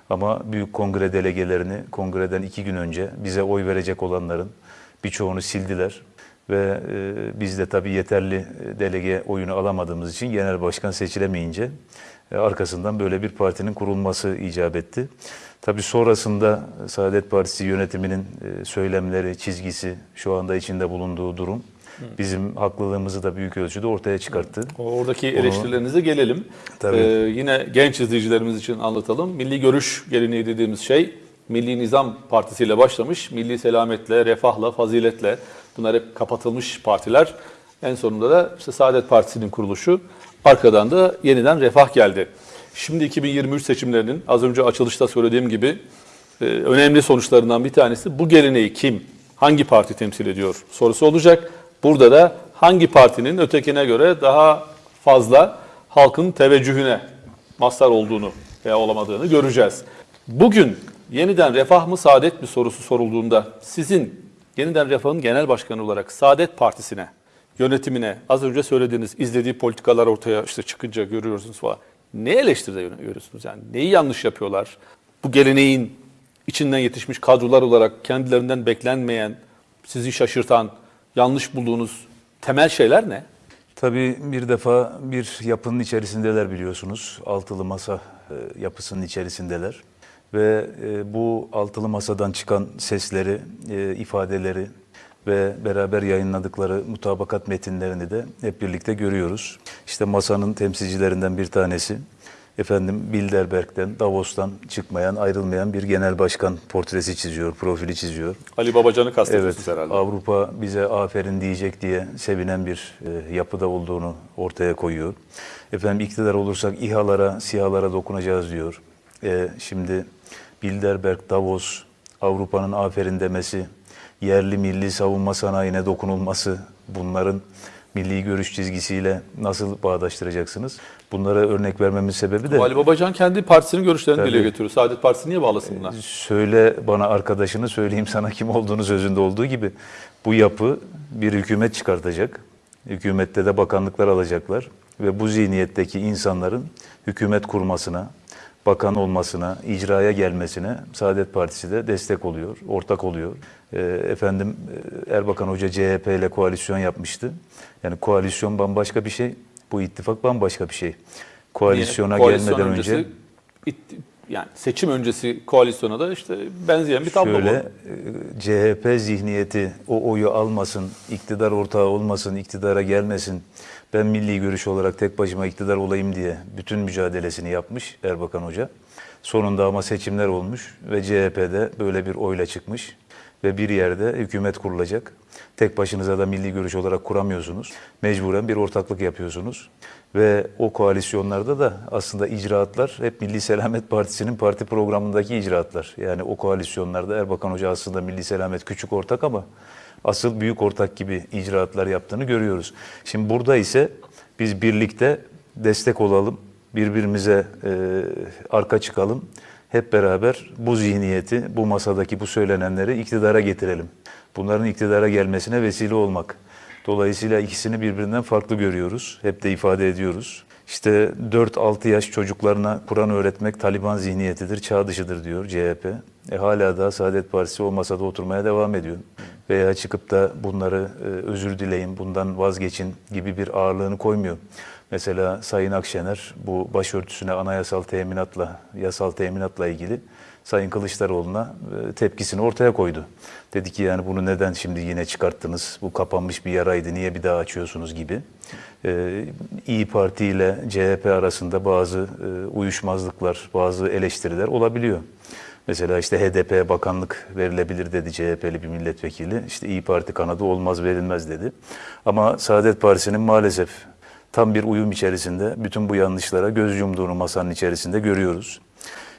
Speaker 1: Ama büyük kongre delegelerini kongreden iki gün önce bize oy verecek olanların birçoğunu sildiler. Ve e, biz de tabii yeterli e, delege oyunu alamadığımız için genel başkan seçilemeyince e, arkasından böyle bir partinin kurulması icap etti. Tabii sonrasında Saadet Partisi yönetiminin e, söylemleri, çizgisi, şu anda içinde bulunduğu durum bizim haklılığımızı da büyük ölçüde ortaya çıkarttı.
Speaker 2: Oradaki eleştirilerinize gelelim.
Speaker 1: Tabii.
Speaker 2: Ee, yine genç izleyicilerimiz için anlatalım. Milli görüş geleneği dediğimiz şey Milli Nizam Partisi ile başlamış. Milli selametle, refahla, faziletle bunlar hep kapatılmış partiler. En sonunda da işte Saadet Partisi'nin kuruluşu. Arkadan da yeniden refah geldi. Şimdi 2023 seçimlerinin az önce açılışta söylediğim gibi e, önemli sonuçlarından bir tanesi bu geleneği kim, hangi parti temsil ediyor sorusu olacak. Burada da hangi partinin ötekine göre daha fazla halkın teveccühüne mazhar olduğunu veya olamadığını göreceğiz. Bugün yeniden refah mı saadet mi sorusu sorulduğunda sizin yeniden refahın genel başkanı olarak Saadet Partisi'ne, yönetimine az önce söylediğiniz izlediği politikalar ortaya işte çıkınca görüyorsunuz falan. Ne eleştiride görüyorsunuz yani? Neyi yanlış yapıyorlar? Bu geleneğin içinden yetişmiş kadrolar olarak kendilerinden beklenmeyen, sizi şaşırtan, yanlış bulduğunuz temel şeyler ne?
Speaker 1: Tabii bir defa bir yapının içerisindeler biliyorsunuz. Altılı masa e, yapısının içerisindeler. Ve e, bu altılı masadan çıkan sesleri, e, ifadeleri ve beraber yayınladıkları mutabakat metinlerini de hep birlikte görüyoruz. İşte masanın temsilcilerinden bir tanesi efendim Bilderberg'den, Davos'tan çıkmayan, ayrılmayan bir genel başkan portresi çiziyor, profili çiziyor.
Speaker 2: Ali Babacan'ı kastediyorsunuz
Speaker 1: Evet,
Speaker 2: herhalde.
Speaker 1: Avrupa bize aferin diyecek diye sevinen bir e, yapıda olduğunu ortaya koyuyor. Efendim iktidar olursak İHA'lara, SİHA'lara dokunacağız diyor. E, şimdi Bilderberg, Davos, Avrupa'nın aferin demesi, yerli milli savunma sanayine dokunulması, bunların milli görüş çizgisiyle nasıl bağdaştıracaksınız? Bunlara örnek vermemin sebebi de...
Speaker 2: Ali Babacan kendi partisinin görüşlerini
Speaker 1: Tabii.
Speaker 2: dile getiriyor. Saadet Partisi niye bağlasın buna?
Speaker 1: Söyle bana arkadaşını söyleyeyim sana kim olduğunu sözünde olduğu gibi bu yapı bir hükümet çıkartacak. Hükümette de bakanlıklar alacaklar ve bu zihniyetteki insanların hükümet kurmasına, bakan olmasına, icraya gelmesine Saadet Partisi de destek oluyor, ortak oluyor. Ee, efendim e, Erbakan Hoca CHP ile koalisyon yapmıştı. Yani koalisyon bambaşka bir şey, bu ittifak bambaşka bir şey. Koalisyona
Speaker 2: Koalisyon
Speaker 1: gelmeden
Speaker 2: öncesi,
Speaker 1: önce
Speaker 2: it- yani seçim öncesi koalisyona da işte benzeyen bir tablo
Speaker 1: Şöyle
Speaker 2: bu.
Speaker 1: e, CHP zihniyeti o oyu almasın, iktidar ortağı olmasın, iktidara gelmesin. Ben milli görüş olarak tek başıma iktidar olayım diye bütün mücadelesini yapmış Erbakan Hoca. Sonunda ama seçimler olmuş ve CHP'de böyle bir oyla çıkmış ve bir yerde hükümet kurulacak. Tek başınıza da milli görüş olarak kuramıyorsunuz. Mecburen bir ortaklık yapıyorsunuz. Ve o koalisyonlarda da aslında icraatlar hep Milli Selamet Partisi'nin parti programındaki icraatlar. Yani o koalisyonlarda Erbakan Hoca aslında Milli Selamet küçük ortak ama asıl büyük ortak gibi icraatlar yaptığını görüyoruz. Şimdi burada ise biz birlikte destek olalım, birbirimize e, arka çıkalım. Hep beraber bu zihniyeti, bu masadaki bu söylenenleri iktidara getirelim. Bunların iktidara gelmesine vesile olmak. Dolayısıyla ikisini birbirinden farklı görüyoruz. Hep de ifade ediyoruz. İşte 4-6 yaş çocuklarına Kur'an öğretmek Taliban zihniyetidir, çağ dışıdır diyor CHP. E hala da Saadet Partisi o masada oturmaya devam ediyor. Veya çıkıp da bunları e, özür dileyin, bundan vazgeçin gibi bir ağırlığını koymuyor. Mesela Sayın Akşener bu başörtüsüne anayasal teminatla, yasal teminatla ilgili Sayın Kılıçdaroğlu'na e, tepkisini ortaya koydu. Dedi ki yani bunu neden şimdi yine çıkarttınız? Bu kapanmış bir yaraydı. Niye bir daha açıyorsunuz gibi. Ee, İyi Parti ile CHP arasında bazı e, uyuşmazlıklar, bazı eleştiriler olabiliyor. Mesela işte HDP bakanlık verilebilir dedi CHP'li bir milletvekili. İşte İyi Parti kanadı olmaz verilmez dedi. Ama Saadet Partisi'nin maalesef tam bir uyum içerisinde bütün bu yanlışlara göz yumduğunu masanın içerisinde görüyoruz.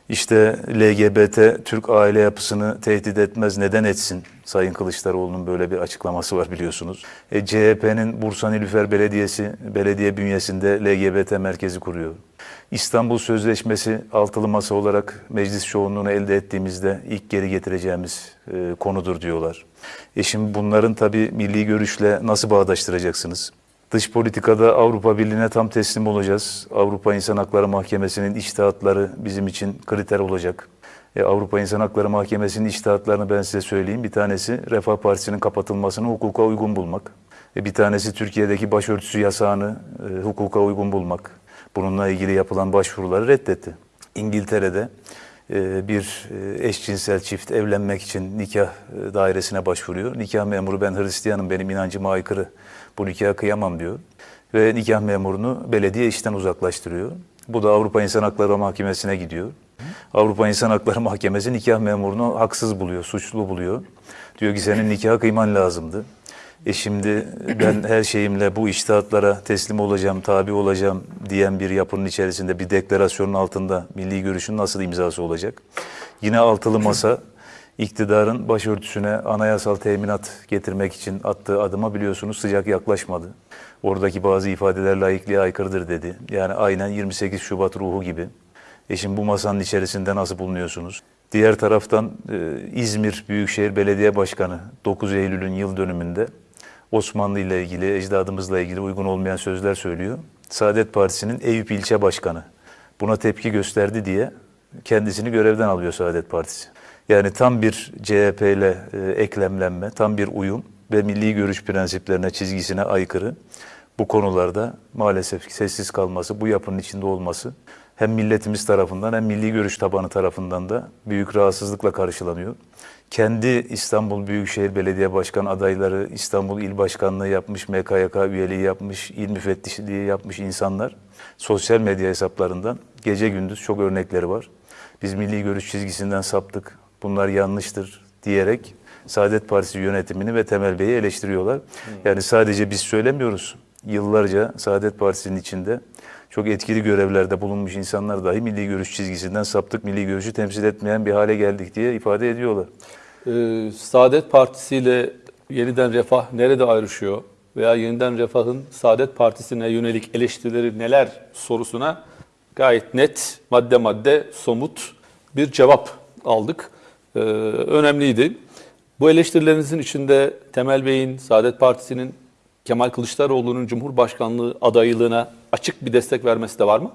Speaker 1: İşte LGBT Türk aile yapısını tehdit etmez neden etsin? Sayın Kılıçdaroğlu'nun böyle bir açıklaması var biliyorsunuz. E, CHP'nin Bursa Nilüfer Belediyesi belediye bünyesinde LGBT merkezi kuruyor. İstanbul Sözleşmesi altılı masa olarak meclis çoğunluğunu elde ettiğimizde ilk geri getireceğimiz e, konudur diyorlar. E şimdi bunların tabii milli görüşle nasıl bağdaştıracaksınız? Dış politikada Avrupa Birliği'ne tam teslim olacağız. Avrupa İnsan Hakları Mahkemesi'nin içtihatları bizim için kriter olacak. E, Avrupa İnsan Hakları Mahkemesi'nin içtihatlarını ben size söyleyeyim. Bir tanesi Refah Partisi'nin kapatılmasını hukuka uygun bulmak. E, bir tanesi Türkiye'deki başörtüsü yasağını e, hukuka uygun bulmak. Bununla ilgili yapılan başvuruları reddetti. İngiltere'de e, bir e, eşcinsel çift evlenmek için nikah e, dairesine başvuruyor. Nikah memuru ben Hristiyanım benim inancıma aykırı bu nikaha kıyamam diyor. Ve nikah memurunu belediye işten uzaklaştırıyor. Bu da Avrupa İnsan Hakları Mahkemesi'ne gidiyor. Avrupa İnsan Hakları Mahkemesi nikah memurunu haksız buluyor, suçlu buluyor. Diyor ki senin nikaha kıyman lazımdı. E şimdi ben her şeyimle bu iştahatlara teslim olacağım, tabi olacağım diyen bir yapının içerisinde bir deklarasyonun altında milli görüşün nasıl imzası olacak? Yine altılı masa iktidarın başörtüsüne anayasal teminat getirmek için attığı adıma biliyorsunuz sıcak yaklaşmadı. Oradaki bazı ifadeler laikliğe aykırıdır dedi. Yani aynen 28 Şubat ruhu gibi. E şimdi bu masanın içerisinde nasıl bulunuyorsunuz? Diğer taraftan e, İzmir Büyükşehir Belediye Başkanı 9 Eylül'ün yıl dönümünde Osmanlı ile ilgili, ecdadımızla ilgili uygun olmayan sözler söylüyor. Saadet Partisi'nin Eyüp ilçe başkanı buna tepki gösterdi diye kendisini görevden alıyor Saadet Partisi. Yani tam bir CHP ile e, eklemlenme, tam bir uyum ve milli görüş prensiplerine, çizgisine aykırı bu konularda maalesef sessiz kalması, bu yapının içinde olması hem milletimiz tarafından hem milli görüş tabanı tarafından da büyük rahatsızlıkla karşılanıyor. Kendi İstanbul Büyükşehir Belediye Başkan adayları, İstanbul İl Başkanlığı yapmış, MKYK üyeliği yapmış, il müfettişliği yapmış insanlar sosyal medya hesaplarından gece gündüz çok örnekleri var. Biz milli görüş çizgisinden saptık, bunlar yanlıştır diyerek Saadet Partisi yönetimini ve Temel Bey'i eleştiriyorlar. Yani sadece biz söylemiyoruz. Yıllarca Saadet Partisi'nin içinde çok etkili görevlerde bulunmuş insanlar dahi milli görüş çizgisinden saptık, milli görüşü temsil etmeyen bir hale geldik diye ifade ediyorlar.
Speaker 2: Ee, Saadet Partisi ile yeniden Refah nerede ayrışıyor? Veya yeniden Refah'ın Saadet Partisi'ne yönelik eleştirileri neler sorusuna gayet net, madde madde, somut bir cevap aldık. Ee, önemliydi. Bu eleştirilerinizin içinde Temel Bey'in, Saadet Partisi'nin Kemal Kılıçdaroğlu'nun Cumhurbaşkanlığı adaylığına açık bir destek vermesi de var mı?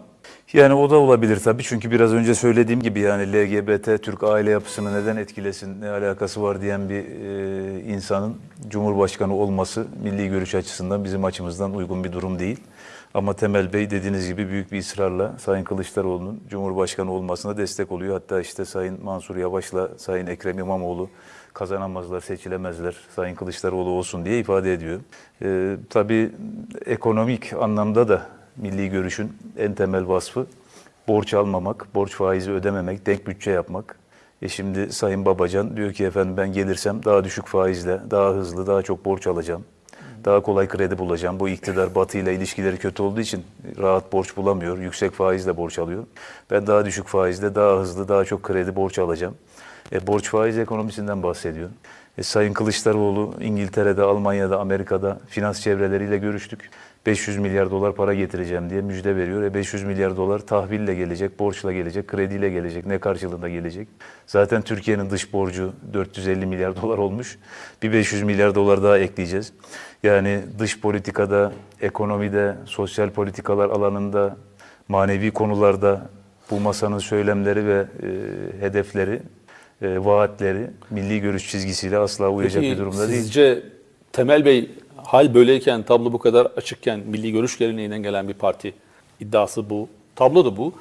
Speaker 1: Yani o da olabilir tabii çünkü biraz önce söylediğim gibi yani LGBT Türk aile yapısını neden etkilesin, ne alakası var diyen bir e, insanın Cumhurbaşkanı olması milli görüş açısından bizim açımızdan uygun bir durum değil. Ama Temel Bey dediğiniz gibi büyük bir ısrarla Sayın Kılıçdaroğlu'nun Cumhurbaşkanı olmasına destek oluyor. Hatta işte Sayın Mansur Yavaş'la Sayın Ekrem İmamoğlu kazanamazlar, seçilemezler, Sayın Kılıçdaroğlu olsun diye ifade ediyor. Ee, tabii ekonomik anlamda da milli görüşün en temel vasfı borç almamak, borç faizi ödememek, denk bütçe yapmak. E şimdi Sayın Babacan diyor ki efendim ben gelirsem daha düşük faizle, daha hızlı, daha çok borç alacağım. Daha kolay kredi bulacağım. Bu iktidar Batı ile ilişkileri kötü olduğu için rahat borç bulamıyor. Yüksek faizle borç alıyor. Ben daha düşük faizle, daha hızlı, daha çok kredi borç alacağım. E, borç faiz ekonomisinden bahsediyor. E, Sayın Kılıçdaroğlu İngiltere'de, Almanya'da, Amerika'da finans çevreleriyle görüştük. 500 milyar dolar para getireceğim diye müjde veriyor. E 500 milyar dolar tahville gelecek, borçla gelecek, krediyle gelecek. Ne karşılığında gelecek? Zaten Türkiye'nin dış borcu 450 milyar dolar olmuş. Bir 500 milyar dolar daha ekleyeceğiz. Yani dış politikada, ekonomide, sosyal politikalar alanında, manevi konularda bu masanın söylemleri ve e, hedefleri, e, vaatleri milli görüş çizgisiyle asla uyacak
Speaker 2: Peki,
Speaker 1: bir durumda değil.
Speaker 2: Sizce Temel Bey hal böyleyken, tablo bu kadar açıkken milli görüş geleneğinden gelen bir parti iddiası bu. Tablo da bu.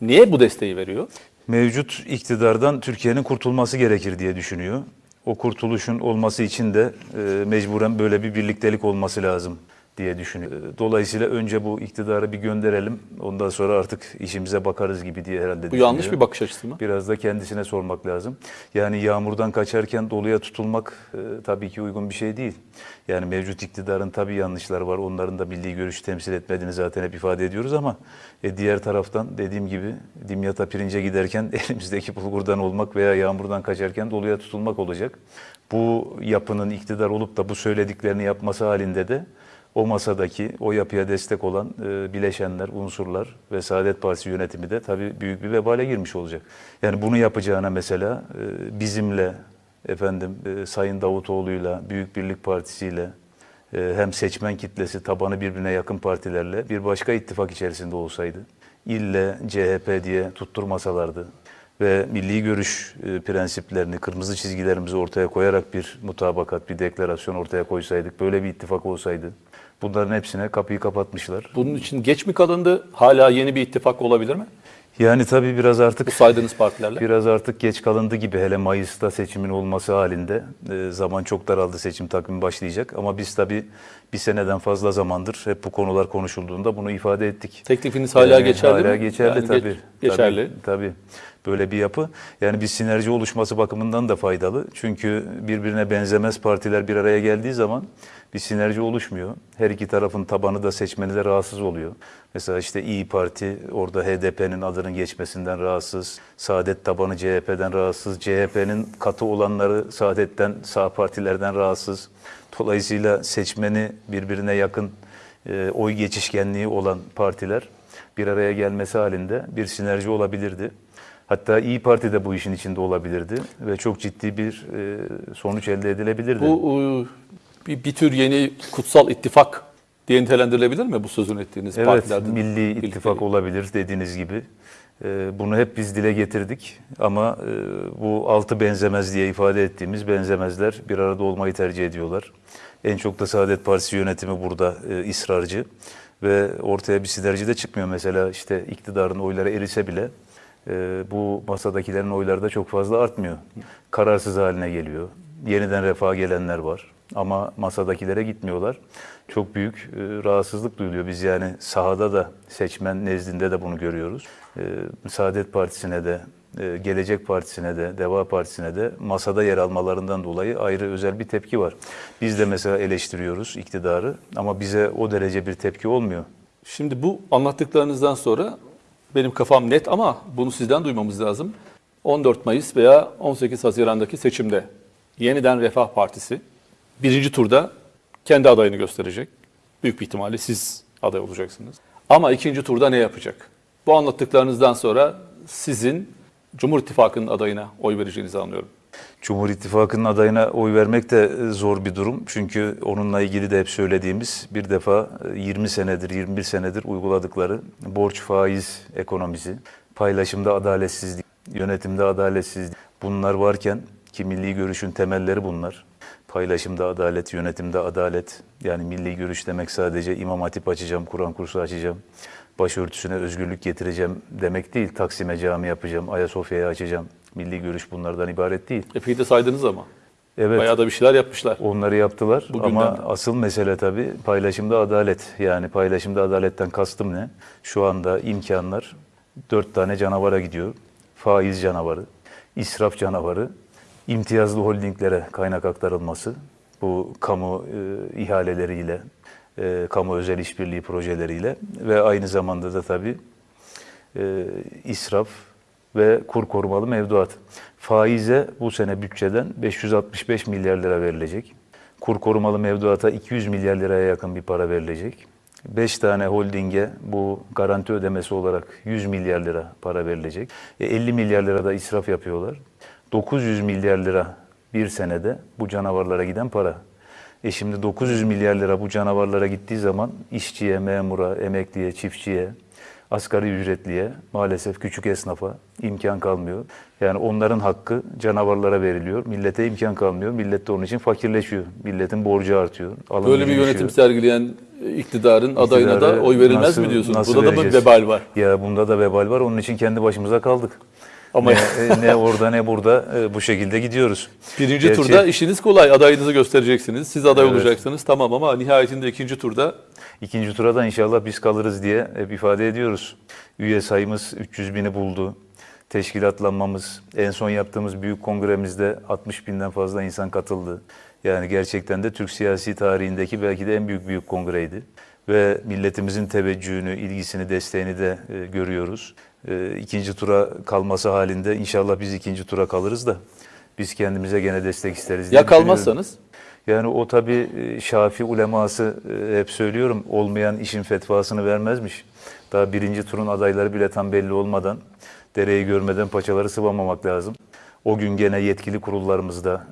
Speaker 2: Niye bu desteği veriyor?
Speaker 1: Mevcut iktidardan Türkiye'nin kurtulması gerekir diye düşünüyor. O kurtuluşun olması için de e, mecburen böyle bir birliktelik olması lazım diye düşünüyor. E, Dolayısıyla önce bu iktidarı bir gönderelim. Ondan sonra artık işimize bakarız gibi diye herhalde
Speaker 2: Bu yanlış bir bakış açısı mı?
Speaker 1: Biraz da kendisine sormak lazım. Yani yağmurdan kaçarken doluya tutulmak e, tabii ki uygun bir şey değil. Yani mevcut iktidarın tabii yanlışları var. Onların da milli görüşü temsil etmediğini zaten hep ifade ediyoruz ama e, diğer taraftan dediğim gibi dimyata pirince giderken elimizdeki bulgurdan olmak veya yağmurdan kaçarken doluya tutulmak olacak. Bu yapının iktidar olup da bu söylediklerini yapması halinde de o masadaki, o yapıya destek olan e, bileşenler, unsurlar ve Saadet Partisi yönetimi de tabii büyük bir vebale girmiş olacak. Yani bunu yapacağına mesela e, bizimle, efendim e, Sayın Davutoğlu'yla, Büyük Birlik Partisi'yle, e, hem seçmen kitlesi tabanı birbirine yakın partilerle bir başka ittifak içerisinde olsaydı, ille CHP diye tutturmasalardı ve milli görüş e, prensiplerini, kırmızı çizgilerimizi ortaya koyarak bir mutabakat, bir deklarasyon ortaya koysaydık, böyle bir ittifak olsaydı, bunların hepsine kapıyı kapatmışlar.
Speaker 2: Bunun için geç mi kalındı? Hala yeni bir ittifak olabilir mi?
Speaker 1: Yani tabii biraz artık
Speaker 2: Bu saydığınız partilerle.
Speaker 1: Biraz artık geç kalındı gibi hele Mayıs'ta seçimin olması halinde e, zaman çok daraldı seçim takvimi başlayacak ama biz tabii bir seneden fazla zamandır hep bu konular konuşulduğunda bunu ifade ettik.
Speaker 2: Teklifiniz hala geçerli
Speaker 1: hala
Speaker 2: mi?
Speaker 1: geçerli
Speaker 2: Yani geç-
Speaker 1: tabii.
Speaker 2: geçerli.
Speaker 1: Tabii, tabii. Böyle bir yapı. Yani bir sinerji oluşması bakımından da faydalı. Çünkü birbirine benzemez partiler bir araya geldiği zaman bir sinerji oluşmuyor. Her iki tarafın tabanı da seçmeni de rahatsız oluyor. Mesela işte İyi Parti orada HDP'nin adının geçmesinden rahatsız. Saadet tabanı CHP'den rahatsız. CHP'nin katı olanları Saadet'ten, sağ partilerden rahatsız. Dolayısıyla seçmeni birbirine yakın e, oy geçişkenliği olan partiler bir araya gelmesi halinde bir sinerji olabilirdi. Hatta İyi Parti de bu işin içinde olabilirdi ve çok ciddi bir e, sonuç elde edilebilirdi.
Speaker 2: Bu e, bir, bir tür yeni kutsal ittifak diye nitelendirilebilir mi bu sözünü ettiğiniz
Speaker 1: evet,
Speaker 2: partilerden?
Speaker 1: milli
Speaker 2: birlikte?
Speaker 1: ittifak olabilir dediğiniz gibi. E, bunu hep biz dile getirdik ama bu altı benzemez diye ifade ettiğimiz benzemezler bir arada olmayı tercih ediyorlar. En çok da Saadet Partisi yönetimi burada ısrarcı ve ortaya bir sinerji de çıkmıyor. Mesela işte iktidarın oyları erise bile bu masadakilerin oyları da çok fazla artmıyor. Kararsız haline geliyor. Yeniden refaha gelenler var ama masadakilere gitmiyorlar. Çok büyük e, rahatsızlık duyuluyor. Biz yani sahada da seçmen nezdinde de bunu görüyoruz. E, Saadet Partisi'ne de, e, Gelecek Partisi'ne de, Deva Partisi'ne de masada yer almalarından dolayı ayrı özel bir tepki var. Biz de mesela eleştiriyoruz iktidarı ama bize o derece bir tepki olmuyor.
Speaker 2: Şimdi bu anlattıklarınızdan sonra benim kafam net ama bunu sizden duymamız lazım. 14 Mayıs veya 18 Haziran'daki seçimde yeniden Refah Partisi birinci turda kendi adayını gösterecek. Büyük bir ihtimalle siz aday olacaksınız. Ama ikinci turda ne yapacak? Bu anlattıklarınızdan sonra sizin Cumhur İttifakı'nın adayına oy vereceğinizi anlıyorum.
Speaker 1: Cumhur İttifakı'nın adayına oy vermek de e, zor bir durum. Çünkü onunla ilgili de hep söylediğimiz bir defa e, 20 senedir, 21 senedir uyguladıkları borç faiz ekonomisi, paylaşımda adaletsizlik, yönetimde adaletsizlik bunlar varken ki milli görüşün temelleri bunlar. Paylaşımda adalet, yönetimde adalet. Yani milli görüş demek sadece imam hatip açacağım, Kur'an kursu açacağım, başörtüsüne özgürlük getireceğim demek değil. Taksim'e cami yapacağım, Ayasofya'yı açacağım. Milli görüş bunlardan ibaret değil.
Speaker 2: Epey de saydınız ama.
Speaker 1: Evet.
Speaker 2: Bayağı da bir şeyler yapmışlar.
Speaker 1: Onları yaptılar
Speaker 2: Bu
Speaker 1: ama
Speaker 2: gündemde.
Speaker 1: asıl mesele tabii paylaşımda adalet. Yani paylaşımda adaletten kastım ne? Şu anda imkanlar dört tane canavara gidiyor. Faiz canavarı, israf canavarı, imtiyazlı holdinglere kaynak aktarılması, bu kamu e, ihaleleriyle, e, kamu özel işbirliği projeleriyle ve aynı zamanda da tabii e, israf ve kur korumalı mevduat. Faize bu sene bütçeden 565 milyar lira verilecek. Kur korumalı mevduata 200 milyar liraya yakın bir para verilecek. 5 tane holdinge bu garanti ödemesi olarak 100 milyar lira para verilecek. E, 50 milyar lira da israf yapıyorlar. 900 milyar lira bir senede bu canavarlara giden para. E şimdi 900 milyar lira bu canavarlara gittiği zaman işçiye, memura, emekliye, çiftçiye, asgari ücretliye, maalesef küçük esnafa imkan kalmıyor. Yani onların hakkı canavarlara veriliyor. Millete imkan kalmıyor. Millet de onun için fakirleşiyor. Milletin borcu artıyor.
Speaker 2: Böyle bir yönetim
Speaker 1: düşüyor.
Speaker 2: sergileyen iktidarın adayına da oy verilmez
Speaker 1: nasıl-
Speaker 2: mi diyorsunuz?
Speaker 1: nasıl
Speaker 2: Burada da mı
Speaker 1: vereceğiz?
Speaker 2: vebal var?
Speaker 1: Ya bunda da vebal var. Onun için kendi başımıza kaldık.
Speaker 2: Ama
Speaker 1: ne, e, ne orada ne burada e, bu şekilde gidiyoruz.
Speaker 2: birinci
Speaker 1: Gerçi-
Speaker 2: turda işiniz kolay. Adayınızı göstereceksiniz. Siz aday
Speaker 1: Evet.
Speaker 2: olacaksınız. Tamam ama nihayetinde ikinci turda
Speaker 1: İkinci tura da inşallah biz kalırız diye hep ifade ediyoruz. Üye sayımız 300 bini buldu. Teşkilatlanmamız, en son yaptığımız büyük kongremizde 60 binden fazla insan katıldı. Yani gerçekten de Türk siyasi tarihindeki belki de en büyük büyük kongreydi. Ve milletimizin teveccühünü, ilgisini, desteğini de e, görüyoruz. E, ikinci tura kalması halinde inşallah biz ikinci tura kalırız da biz kendimize gene destek isteriz
Speaker 2: ya kalmazsanız
Speaker 1: Yani o tabi Şafi uleması e, hep söylüyorum olmayan işin fetvasını vermezmiş. Daha birinci turun adayları bile tam belli olmadan dereyi görmeden paçaları sıvamamak lazım. O gün gene yetkili kurullarımızda,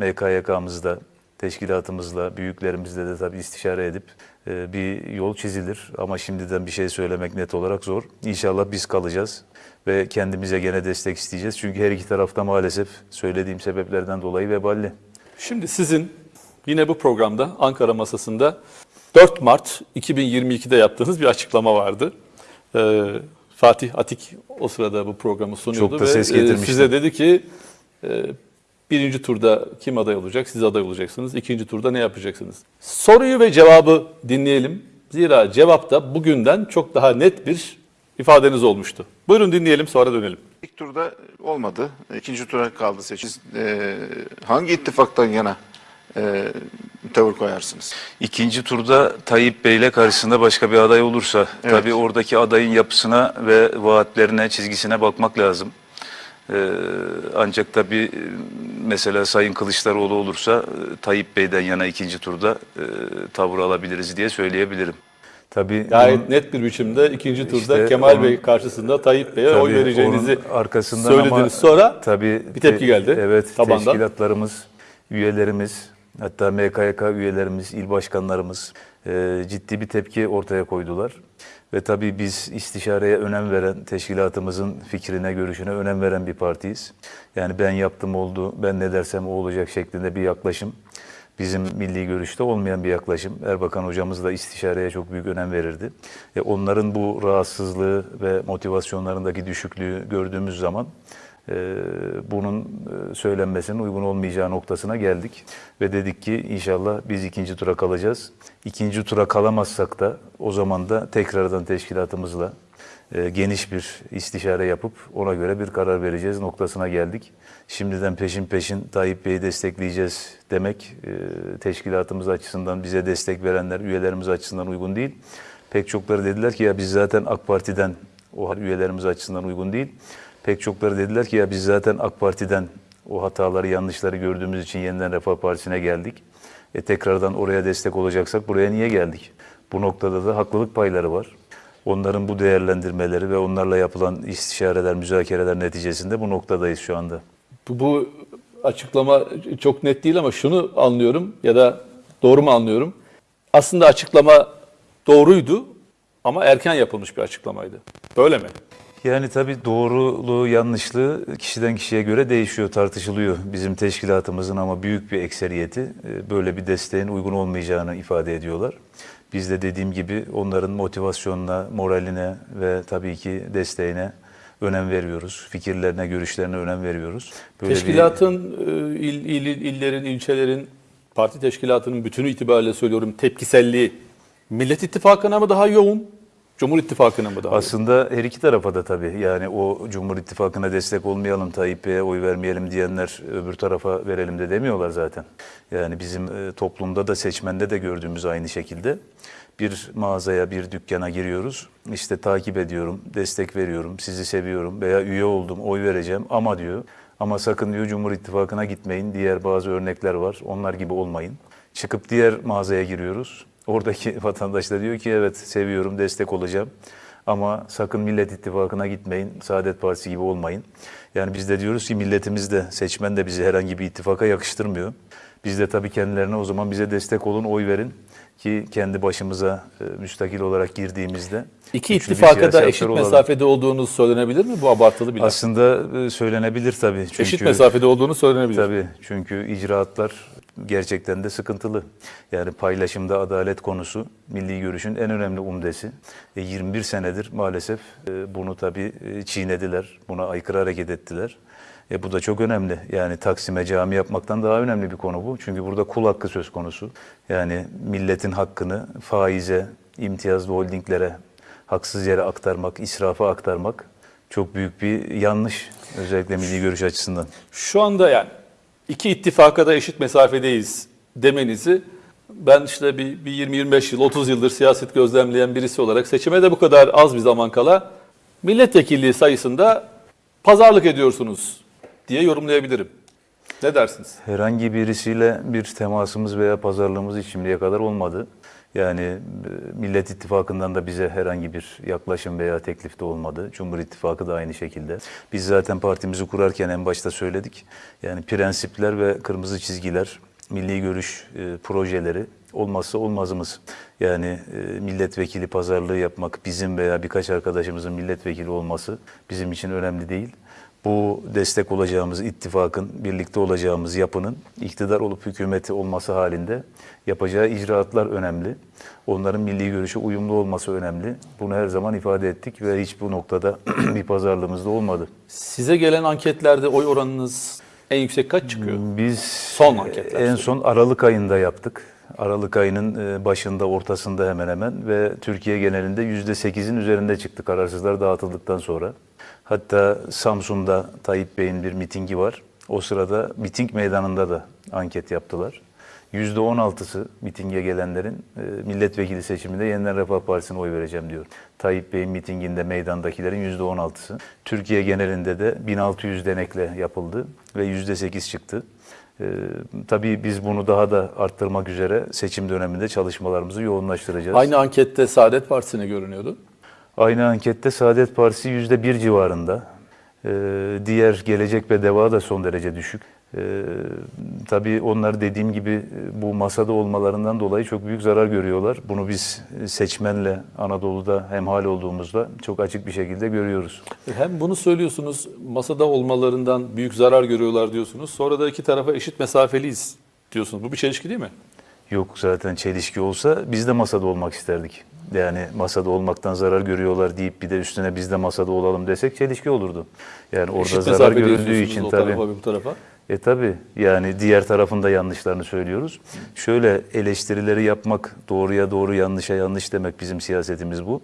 Speaker 1: e, MKYK'mızda, teşkilatımızla, büyüklerimizle de tabi istişare edip e, bir yol çizilir. Ama şimdiden bir şey söylemek net olarak zor. İnşallah biz kalacağız ve kendimize gene destek isteyeceğiz. Çünkü her iki tarafta maalesef söylediğim sebeplerden dolayı veballi.
Speaker 2: Şimdi sizin yine bu programda Ankara masasında 4 Mart 2022'de yaptığınız bir açıklama vardı. Ee, Fatih Atik o sırada bu programı sunuyordu
Speaker 1: Çok da
Speaker 2: ve
Speaker 1: ses
Speaker 2: e,
Speaker 1: getirmişti.
Speaker 2: size dedi ki e, birinci turda kim aday olacak? Siz aday olacaksınız. İkinci turda ne yapacaksınız? Soruyu ve cevabı dinleyelim. Zira cevapta bugünden çok daha net bir ifadeniz olmuştu. Buyurun dinleyelim sonra dönelim.
Speaker 3: İlk turda olmadı. İkinci tura kaldı seçim. Siz, e, hangi ittifaktan yana e, tavır koyarsınız?
Speaker 1: İkinci turda Tayyip Bey ile karşısında başka bir aday olursa
Speaker 3: Evet.
Speaker 1: tabii oradaki adayın yapısına ve vaatlerine, çizgisine bakmak lazım. Ee, ancak tabii e, mesela Sayın Kılıçdaroğlu olursa e, Tayyip Bey'den yana ikinci turda e, tavır alabiliriz diye söyleyebilirim. Tabii
Speaker 2: Gayet
Speaker 1: bunun-
Speaker 2: net bir biçimde ikinci turda
Speaker 1: İşte
Speaker 2: Kemal
Speaker 1: onun-
Speaker 2: Bey karşısında Tayyip Bey'e oy vereceğinizi
Speaker 1: onun arkasından
Speaker 2: söylediniz.
Speaker 1: ama
Speaker 2: Sonra
Speaker 1: tabii
Speaker 2: bir tepki geldi
Speaker 1: Evet,
Speaker 2: tabandan.
Speaker 1: teşkilatlarımız, üyelerimiz, hatta MKYK üyelerimiz, il başkanlarımız e, ciddi bir tepki ortaya koydular. Ve tabii biz istişareye önem veren, teşkilatımızın fikrine, görüşüne önem veren bir partiyiz. Yani ben yaptım oldu, ben ne dersem o olacak şeklinde bir yaklaşım. Bizim milli görüşte olmayan bir yaklaşım. Erbakan hocamız da istişareye çok büyük önem verirdi. E, onların bu rahatsızlığı ve motivasyonlarındaki düşüklüğü gördüğümüz zaman bunun e, söylenmesinin uygun olmayacağı noktasına geldik. Ve dedik ki inşallah biz ikinci tura kalacağız. İkinci tura kalamazsak da o zaman da tekrardan teşkilatımızla e, geniş bir istişare yapıp ona göre bir karar vereceğiz noktasına geldik. Şimdiden peşin peşin Tayyip Bey'i destekleyeceğiz demek e, teşkilatımız açısından bize destek verenler, üyelerimiz açısından uygun değil. Pek çokları dediler ki ya biz zaten AK Parti'den o üyelerimiz açısından uygun değil. Pek çokları dediler ki ya biz zaten AK Parti'den o hataları, yanlışları gördüğümüz için yeniden Refah Partisi'ne geldik. E tekrardan oraya destek olacaksak buraya niye geldik? Bu noktada da haklılık payları var. Onların bu değerlendirmeleri ve onlarla yapılan istişareler, müzakereler neticesinde bu noktadayız şu anda.
Speaker 2: bu, bu açıklama çok net değil ama şunu anlıyorum ya da doğru mu anlıyorum? Aslında açıklama doğruydu ama erken yapılmış bir açıklamaydı. Böyle mi?
Speaker 1: Yani tabii doğruluğu, yanlışlığı kişiden kişiye göre değişiyor, tartışılıyor. Bizim teşkilatımızın ama büyük bir ekseriyeti e, böyle bir desteğin uygun olmayacağını ifade ediyorlar. Biz de dediğim gibi onların motivasyonuna, moraline ve tabii ki desteğine önem veriyoruz. Fikirlerine, görüşlerine önem veriyoruz. Böyle bir-
Speaker 2: Teşkilatın, e, il, il, illerin, ilçelerin, parti teşkilatının bütünü itibariyle söylüyorum tepkiselliği Millet İttifakı'na mı daha yoğun, Cumhur İttifakı'na mı daha?
Speaker 1: Aslında her iki tarafa da tabii yani o Cumhur İttifakı'na destek olmayalım, Tayyip Bey'e oy vermeyelim diyenler öbür tarafa verelim de demiyorlar zaten. Yani bizim e, toplumda da seçmende de gördüğümüz aynı şekilde bir mağazaya, bir dükkana giriyoruz. İşte takip ediyorum, destek veriyorum, sizi seviyorum veya üye oldum, oy vereceğim ama diyor. Ama sakın diyor Cumhur İttifakı'na gitmeyin. Diğer bazı örnekler var. Onlar gibi olmayın. Çıkıp diğer mağazaya giriyoruz. Oradaki vatandaş da diyor ki evet seviyorum, destek olacağım. Ama sakın Millet İttifakı'na gitmeyin, Saadet Partisi gibi olmayın. Yani biz de diyoruz ki milletimiz de, seçmen de bizi herhangi bir ittifaka yakıştırmıyor. Biz de tabii kendilerine o zaman bize destek olun, oy verin ki kendi başımıza e, müstakil olarak girdiğimizde
Speaker 2: İki ittifaka da eşit
Speaker 1: olalım.
Speaker 2: mesafede olduğunuz söylenebilir mi? Bu abartılı bir.
Speaker 1: Aslında e, söylenebilir tabii. Çünkü,
Speaker 2: Eşit mesafede olduğunu söylenebilir.
Speaker 1: Tabii çünkü icraatlar gerçekten de sıkıntılı. Yani paylaşımda adalet konusu milli görüşün en önemli umdesi. E, 21 senedir maalesef e, bunu tabii çiğnediler, buna aykırı hareket ettiler. E, bu da çok önemli. Yani Taksim'e cami yapmaktan daha önemli bir konu bu. Çünkü burada kul hakkı söz konusu. Yani milletin hakkını faize, imtiyazlı holdinglere haksız yere aktarmak, israfa aktarmak çok büyük bir yanlış. Özellikle milli görüş açısından.
Speaker 2: Şu anda yani iki ittifaka da eşit mesafedeyiz demenizi ben işte bir, bir 20-25 yıl, 30 yıldır siyaset gözlemleyen birisi olarak seçime de bu kadar az bir zaman kala milletvekilliği sayısında pazarlık ediyorsunuz diye yorumlayabilirim. Ne dersiniz?
Speaker 1: Herhangi birisiyle bir temasımız veya pazarlığımız şimdiye kadar olmadı. Yani e, Millet İttifakı'ndan da bize herhangi bir yaklaşım veya teklif de olmadı. Cumhur İttifakı da aynı şekilde. Biz zaten partimizi kurarken en başta söyledik. Yani prensipler ve kırmızı çizgiler, milli görüş e, projeleri olmazsa olmazımız. Yani e, milletvekili pazarlığı yapmak, bizim veya birkaç arkadaşımızın milletvekili olması bizim için önemli değil bu destek olacağımız ittifakın, birlikte olacağımız yapının iktidar olup hükümeti olması halinde yapacağı icraatlar önemli. Onların milli görüşe uyumlu olması önemli. Bunu her zaman ifade ettik ve hiç bu noktada bir pazarlığımız da olmadı.
Speaker 2: Size gelen anketlerde oy oranınız en yüksek kaç çıkıyor?
Speaker 1: Biz
Speaker 2: Son anketler
Speaker 1: en son Aralık ayında yaptık. Aralık ayının e, başında, ortasında hemen hemen ve Türkiye genelinde yüzde sekizin üzerinde çıktı kararsızlar dağıtıldıktan sonra. Hatta Samsun'da Tayyip Bey'in bir mitingi var. O sırada miting meydanında da anket yaptılar. Yüzde on altısı mitinge gelenlerin e, milletvekili seçiminde Yeniden Refah Partisi'ne oy vereceğim diyor. Tayyip Bey'in mitinginde meydandakilerin yüzde on altısı. Türkiye genelinde de 1600 denekle yapıldı ve yüzde sekiz çıktı. Ee, tabii biz bunu daha da arttırmak üzere seçim döneminde çalışmalarımızı yoğunlaştıracağız.
Speaker 2: Aynı ankette Saadet Partisi'ne görünüyordu.
Speaker 1: Aynı ankette Saadet Partisi yüzde bir civarında. Ee, diğer Gelecek ve Deva da son derece düşük. Ee, tabii onlar dediğim gibi e, bu masada olmalarından dolayı çok büyük zarar görüyorlar. Bunu biz e, seçmenle Anadolu'da hemhal olduğumuzda çok açık bir şekilde görüyoruz.
Speaker 2: Hem bunu söylüyorsunuz, masada olmalarından büyük zarar görüyorlar diyorsunuz. Sonra da iki tarafa eşit mesafeliyiz diyorsunuz. Bu bir çelişki değil mi?
Speaker 1: Yok zaten çelişki olsa biz de masada olmak isterdik. Yani masada olmaktan zarar görüyorlar deyip bir de üstüne biz de masada olalım desek çelişki olurdu. Yani orada
Speaker 2: eşit
Speaker 1: zarar görüldüğü için tabii.
Speaker 2: tarafa bu tarafa.
Speaker 1: E tabi yani diğer tarafın da yanlışlarını söylüyoruz. Şöyle eleştirileri yapmak, doğruya doğru yanlışa yanlış demek bizim siyasetimiz bu.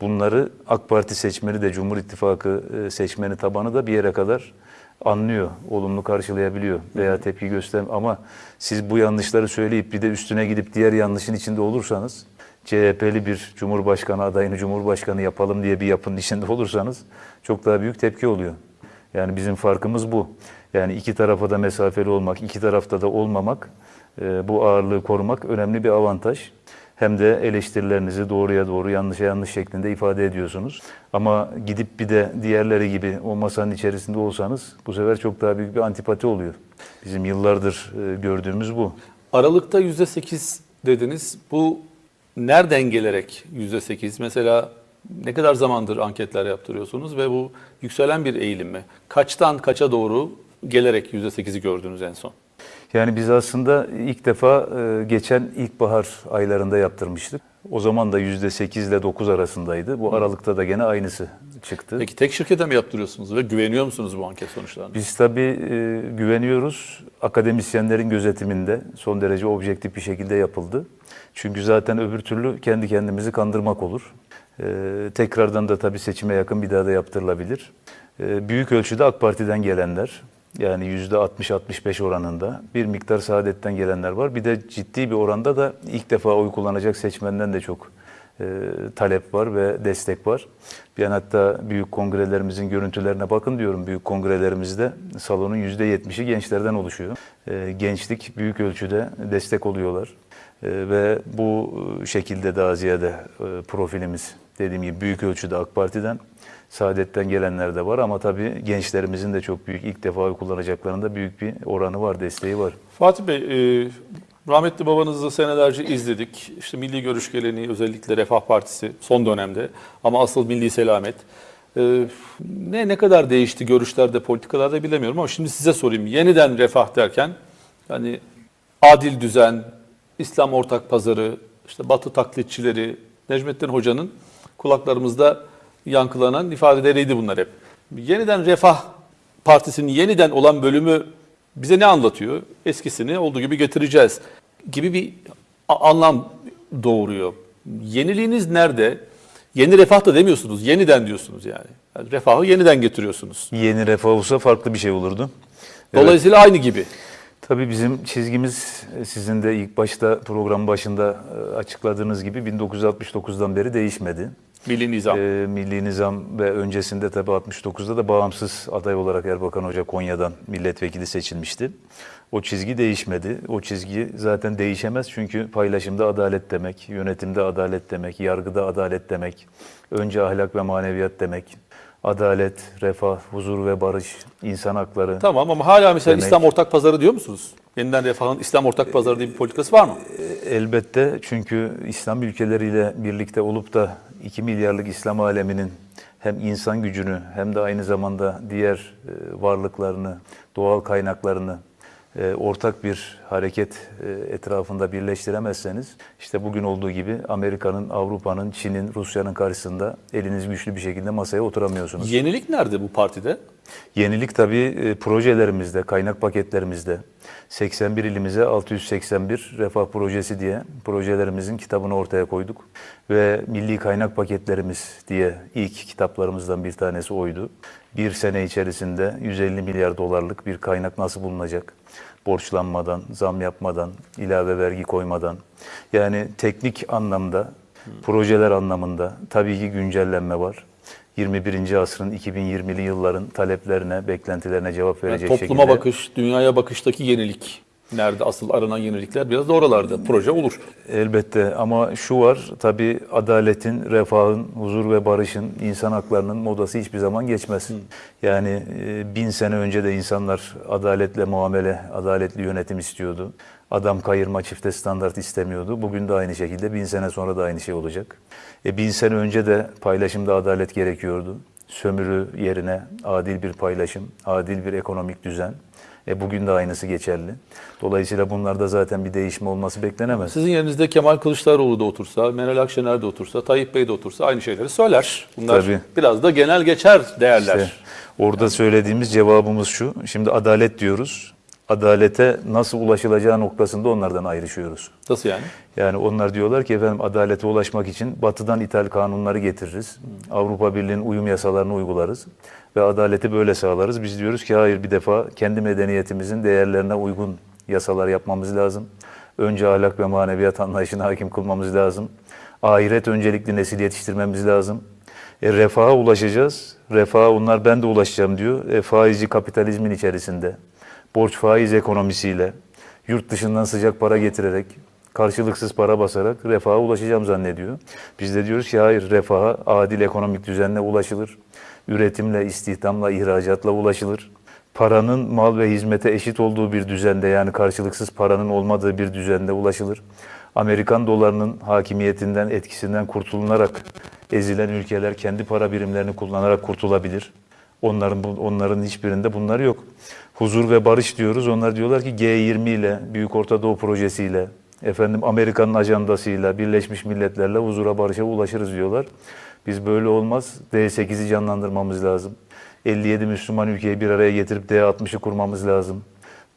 Speaker 1: Bunları AK Parti seçmeni de Cumhur İttifakı e, seçmeni tabanı da bir yere kadar anlıyor, olumlu karşılayabiliyor veya tepki göster ama siz bu yanlışları söyleyip bir de üstüne gidip diğer yanlışın içinde olursanız CHP'li bir Cumhurbaşkanı adayını Cumhurbaşkanı yapalım diye bir yapının içinde olursanız çok daha büyük tepki oluyor. Yani bizim farkımız bu. Yani iki tarafa da mesafeli olmak, iki tarafta da olmamak, e, bu ağırlığı korumak önemli bir avantaj. Hem de eleştirilerinizi doğruya doğru, yanlışa yanlış şeklinde ifade ediyorsunuz. Ama gidip bir de diğerleri gibi o masanın içerisinde olsanız bu sefer çok daha büyük bir antipati oluyor. Bizim yıllardır e, gördüğümüz bu.
Speaker 2: Aralıkta %8 dediniz. Bu nereden gelerek %8? Mesela ne kadar zamandır anketler yaptırıyorsunuz ve bu yükselen bir eğilim mi? Kaçtan kaça doğru gelerek %8'i gördünüz en son?
Speaker 1: Yani biz aslında ilk defa e, geçen ilkbahar aylarında yaptırmıştık. O zaman da %8 ile 9 arasındaydı. Bu aralıkta da gene aynısı çıktı.
Speaker 2: Peki tek şirkete mi yaptırıyorsunuz ve güveniyor musunuz bu anket sonuçlarına?
Speaker 1: Biz tabii e, güveniyoruz. Akademisyenlerin gözetiminde son derece objektif bir şekilde yapıldı. Çünkü zaten öbür türlü kendi kendimizi kandırmak olur. E, tekrardan da tabii seçime yakın bir daha da yaptırılabilir. E, büyük ölçüde AK Parti'den gelenler, yani %60-65 oranında bir miktar Saadet'ten gelenler var. Bir de ciddi bir oranda da ilk defa oy kullanacak seçmenden de çok e, talep var ve destek var. Ben hatta büyük kongrelerimizin görüntülerine bakın diyorum. Büyük kongrelerimizde salonun %70'i gençlerden oluşuyor. E, gençlik büyük ölçüde destek oluyorlar. E, ve bu şekilde daha ziyade e, profilimiz dediğim gibi büyük ölçüde AK Parti'den Saadetten gelenler de var ama tabii gençlerimizin de çok büyük ilk defa kullanacaklarında büyük bir oranı var, desteği var.
Speaker 2: Fatih Bey, e, rahmetli babanızı senelerce izledik. İşte milli görüş geleneği özellikle Refah Partisi son dönemde ama asıl milli selamet. E, ne ne kadar değişti görüşlerde, politikalarda bilemiyorum ama şimdi size sorayım. Yeniden refah derken hani adil düzen, İslam ortak pazarı, işte Batı taklitçileri, Necmettin Hoca'nın kulaklarımızda yankılanan ifadeleriydi bunlar hep. Yeniden Refah Partisi'nin yeniden olan bölümü bize ne anlatıyor? Eskisini olduğu gibi getireceğiz gibi bir anlam doğuruyor. Yeniliğiniz nerede? Yeni refah da demiyorsunuz, yeniden diyorsunuz yani. yani refahı yeniden getiriyorsunuz.
Speaker 1: Yeni refah olsa farklı bir şey olurdu. Evet.
Speaker 2: Dolayısıyla aynı gibi.
Speaker 1: Tabii bizim çizgimiz e, sizin de ilk başta program başında e, açıkladığınız gibi 1969'dan beri değişmedi.
Speaker 2: Milli nizam.
Speaker 1: Ee, Milli Nizam ve öncesinde tabii 69'da da bağımsız aday olarak Erbakan Hoca Konya'dan milletvekili seçilmişti. O çizgi değişmedi. O çizgi zaten değişemez çünkü paylaşımda adalet demek, yönetimde adalet demek, yargıda adalet demek, önce ahlak ve maneviyat demek, adalet, refah, huzur ve barış, insan hakları.
Speaker 2: Tamam ama hala mesela
Speaker 1: Demek-
Speaker 2: İslam ortak pazarı diyor musunuz? Yeniden refahın İslam ortak pazarı diye bir politikası var mı?
Speaker 1: Elbette çünkü İslam ülkeleriyle birlikte olup da 2 milyarlık İslam aleminin hem insan gücünü hem de aynı zamanda diğer e, varlıklarını, doğal kaynaklarını ortak bir hareket e, etrafında birleştiremezseniz işte bugün olduğu gibi Amerika'nın, Avrupa'nın, Çin'in, Rusya'nın karşısında eliniz güçlü bir şekilde masaya oturamıyorsunuz.
Speaker 2: Yenilik nerede bu partide?
Speaker 1: Yenilik tabii e, projelerimizde, kaynak paketlerimizde 81 ilimize 681 refah projesi diye projelerimizin kitabını ortaya koyduk. Ve milli kaynak paketlerimiz diye ilk kitaplarımızdan bir tanesi oydu. Bir sene içerisinde 150 milyar dolarlık bir kaynak nasıl bulunacak? Borçlanmadan, zam yapmadan, ilave vergi koymadan. Yani teknik anlamda, projeler anlamında tabii ki güncellenme var. 21. asrın 2020'li yılların taleplerine, beklentilerine cevap
Speaker 2: Yani
Speaker 1: verecek
Speaker 2: topluma
Speaker 1: şekilde.
Speaker 2: bakış, dünyaya bakıştaki yenilik. Nerede asıl aranan yenilikler? Biraz da oralarda. Proje olur.
Speaker 1: Elbette ama şu var tabii adaletin, refahın, huzur ve barışın, insan haklarının modası hiçbir zaman geçmez. Yani e, bin sene önce de insanlar adaletle muamele, adaletli yönetim istiyordu. Adam kayırma, çifte standart istemiyordu. Bugün de aynı şekilde bin sene sonra da aynı şey olacak. E, bin sene önce de paylaşımda adalet gerekiyordu. Sömürü yerine adil bir paylaşım, adil bir ekonomik düzen. E, bugün de aynısı geçerli. Dolayısıyla bunlarda zaten bir değişme olması beklenemez.
Speaker 2: Sizin yerinizde Kemal Kılıçdaroğlu da otursa, Meral Akşener de otursa, Tayyip Bey de otursa aynı şeyleri söyler. Bunlar
Speaker 1: Tabii.
Speaker 2: biraz da genel geçer değerler.
Speaker 1: İşte orada söylediğimiz cevabımız şu. Şimdi adalet diyoruz. Adalete nasıl ulaşılacağı noktasında onlardan ayrışıyoruz.
Speaker 2: Nasıl yani?
Speaker 1: Yani onlar diyorlar ki efendim adalete ulaşmak için batıdan ithal kanunları getiririz. Avrupa Birliği'nin uyum yasalarını uygularız ve adaleti böyle sağlarız. Biz diyoruz ki hayır bir defa kendi medeniyetimizin değerlerine uygun yasalar yapmamız lazım. Önce ahlak ve maneviyat anlayışına hakim kılmamız lazım. Ahiret öncelikli nesil yetiştirmemiz lazım. E, refaha ulaşacağız. Refaha onlar ben de ulaşacağım diyor. E, faizci kapitalizmin içerisinde, borç faiz ekonomisiyle, yurt dışından sıcak para getirerek, karşılıksız para basarak refaha ulaşacağım zannediyor. Biz de diyoruz ki hayır refaha adil ekonomik düzenle ulaşılır. Üretimle, istihdamla, ihracatla ulaşılır. Paranın mal ve hizmete eşit olduğu bir düzende yani karşılıksız paranın olmadığı bir düzende ulaşılır. Amerikan dolarının hakimiyetinden, etkisinden kurtulunarak ezilen ülkeler kendi para birimlerini kullanarak kurtulabilir. Onların onların hiçbirinde bunlar yok. Huzur ve barış diyoruz. Onlar diyorlar ki G20 ile, Büyük Orta Doğu projesiyle, efendim Amerika'nın ajandasıyla, Birleşmiş Milletler'le huzura barışa ulaşırız diyorlar. Biz böyle olmaz. D8'i canlandırmamız lazım. 57 Müslüman ülkeyi bir araya getirip D60'ı kurmamız lazım.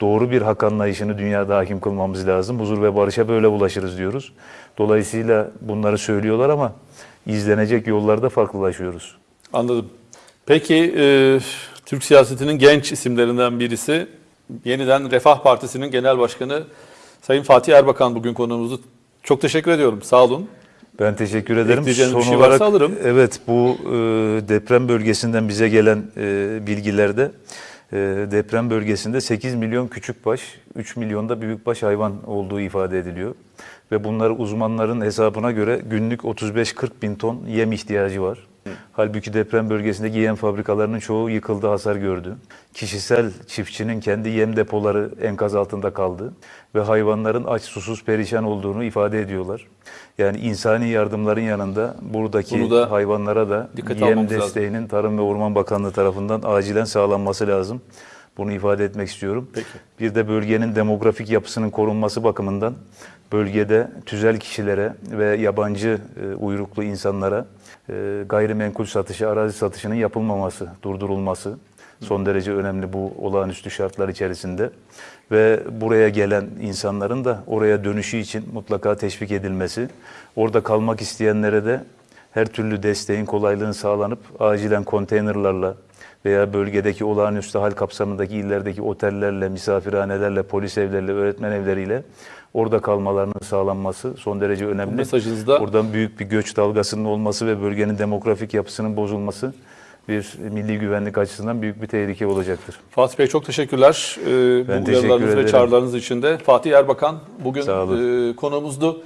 Speaker 1: Doğru bir hak anlayışını dünyada hakim kılmamız lazım. Huzur ve barışa böyle ulaşırız diyoruz. Dolayısıyla bunları söylüyorlar ama izlenecek yollarda farklılaşıyoruz.
Speaker 2: Anladım. Peki e, Türk siyasetinin genç isimlerinden birisi yeniden Refah Partisi'nin Genel Başkanı Sayın Fatih Erbakan bugün konuğumuzdu. Çok teşekkür ediyorum. Sağ olun.
Speaker 1: Ben teşekkür ederim. Son
Speaker 2: şey
Speaker 1: olarak
Speaker 2: alırım.
Speaker 1: evet bu e, deprem bölgesinden bize gelen e, bilgilerde e, deprem bölgesinde 8 milyon küçükbaş, 3 milyon da büyükbaş hayvan olduğu ifade ediliyor. Ve bunlar uzmanların hesabına göre günlük 35-40 bin ton yem ihtiyacı var. Halbuki deprem bölgesindeki yem fabrikalarının çoğu yıkıldı, hasar gördü. Kişisel çiftçinin kendi yem depoları enkaz altında kaldı ve hayvanların aç susuz perişan olduğunu ifade ediyorlar. Yani insani yardımların yanında buradaki
Speaker 2: da
Speaker 1: hayvanlara da yem
Speaker 2: almamız lazım.
Speaker 1: desteğinin Tarım ve Orman Bakanlığı tarafından acilen sağlanması lazım. Bunu ifade etmek istiyorum.
Speaker 2: Peki.
Speaker 1: Bir de bölgenin demografik yapısının korunması bakımından bölgede tüzel kişilere ve yabancı e, uyruklu insanlara gayrimenkul satışı, arazi satışının yapılmaması, durdurulması son derece önemli bu olağanüstü şartlar içerisinde. Ve buraya gelen insanların da oraya dönüşü için mutlaka teşvik edilmesi, orada kalmak isteyenlere de her türlü desteğin kolaylığını sağlanıp acilen konteynerlarla veya bölgedeki olağanüstü hal kapsamındaki illerdeki otellerle, misafirhanelerle, polis evleriyle, öğretmen evleriyle orada kalmalarının sağlanması son derece önemli.
Speaker 2: mesajınızda-
Speaker 1: Oradan büyük bir göç dalgasının olması ve bölgenin demografik yapısının bozulması bir milli güvenlik açısından büyük bir tehlike olacaktır.
Speaker 2: Fatih Bey çok teşekkürler. Ee,
Speaker 1: Ben
Speaker 2: bu
Speaker 1: teşekkür
Speaker 2: uyarılarınız ve
Speaker 1: ederim.
Speaker 2: çağrılarınız için de. Fatih Erbakan bugün e, konuğumuzdu.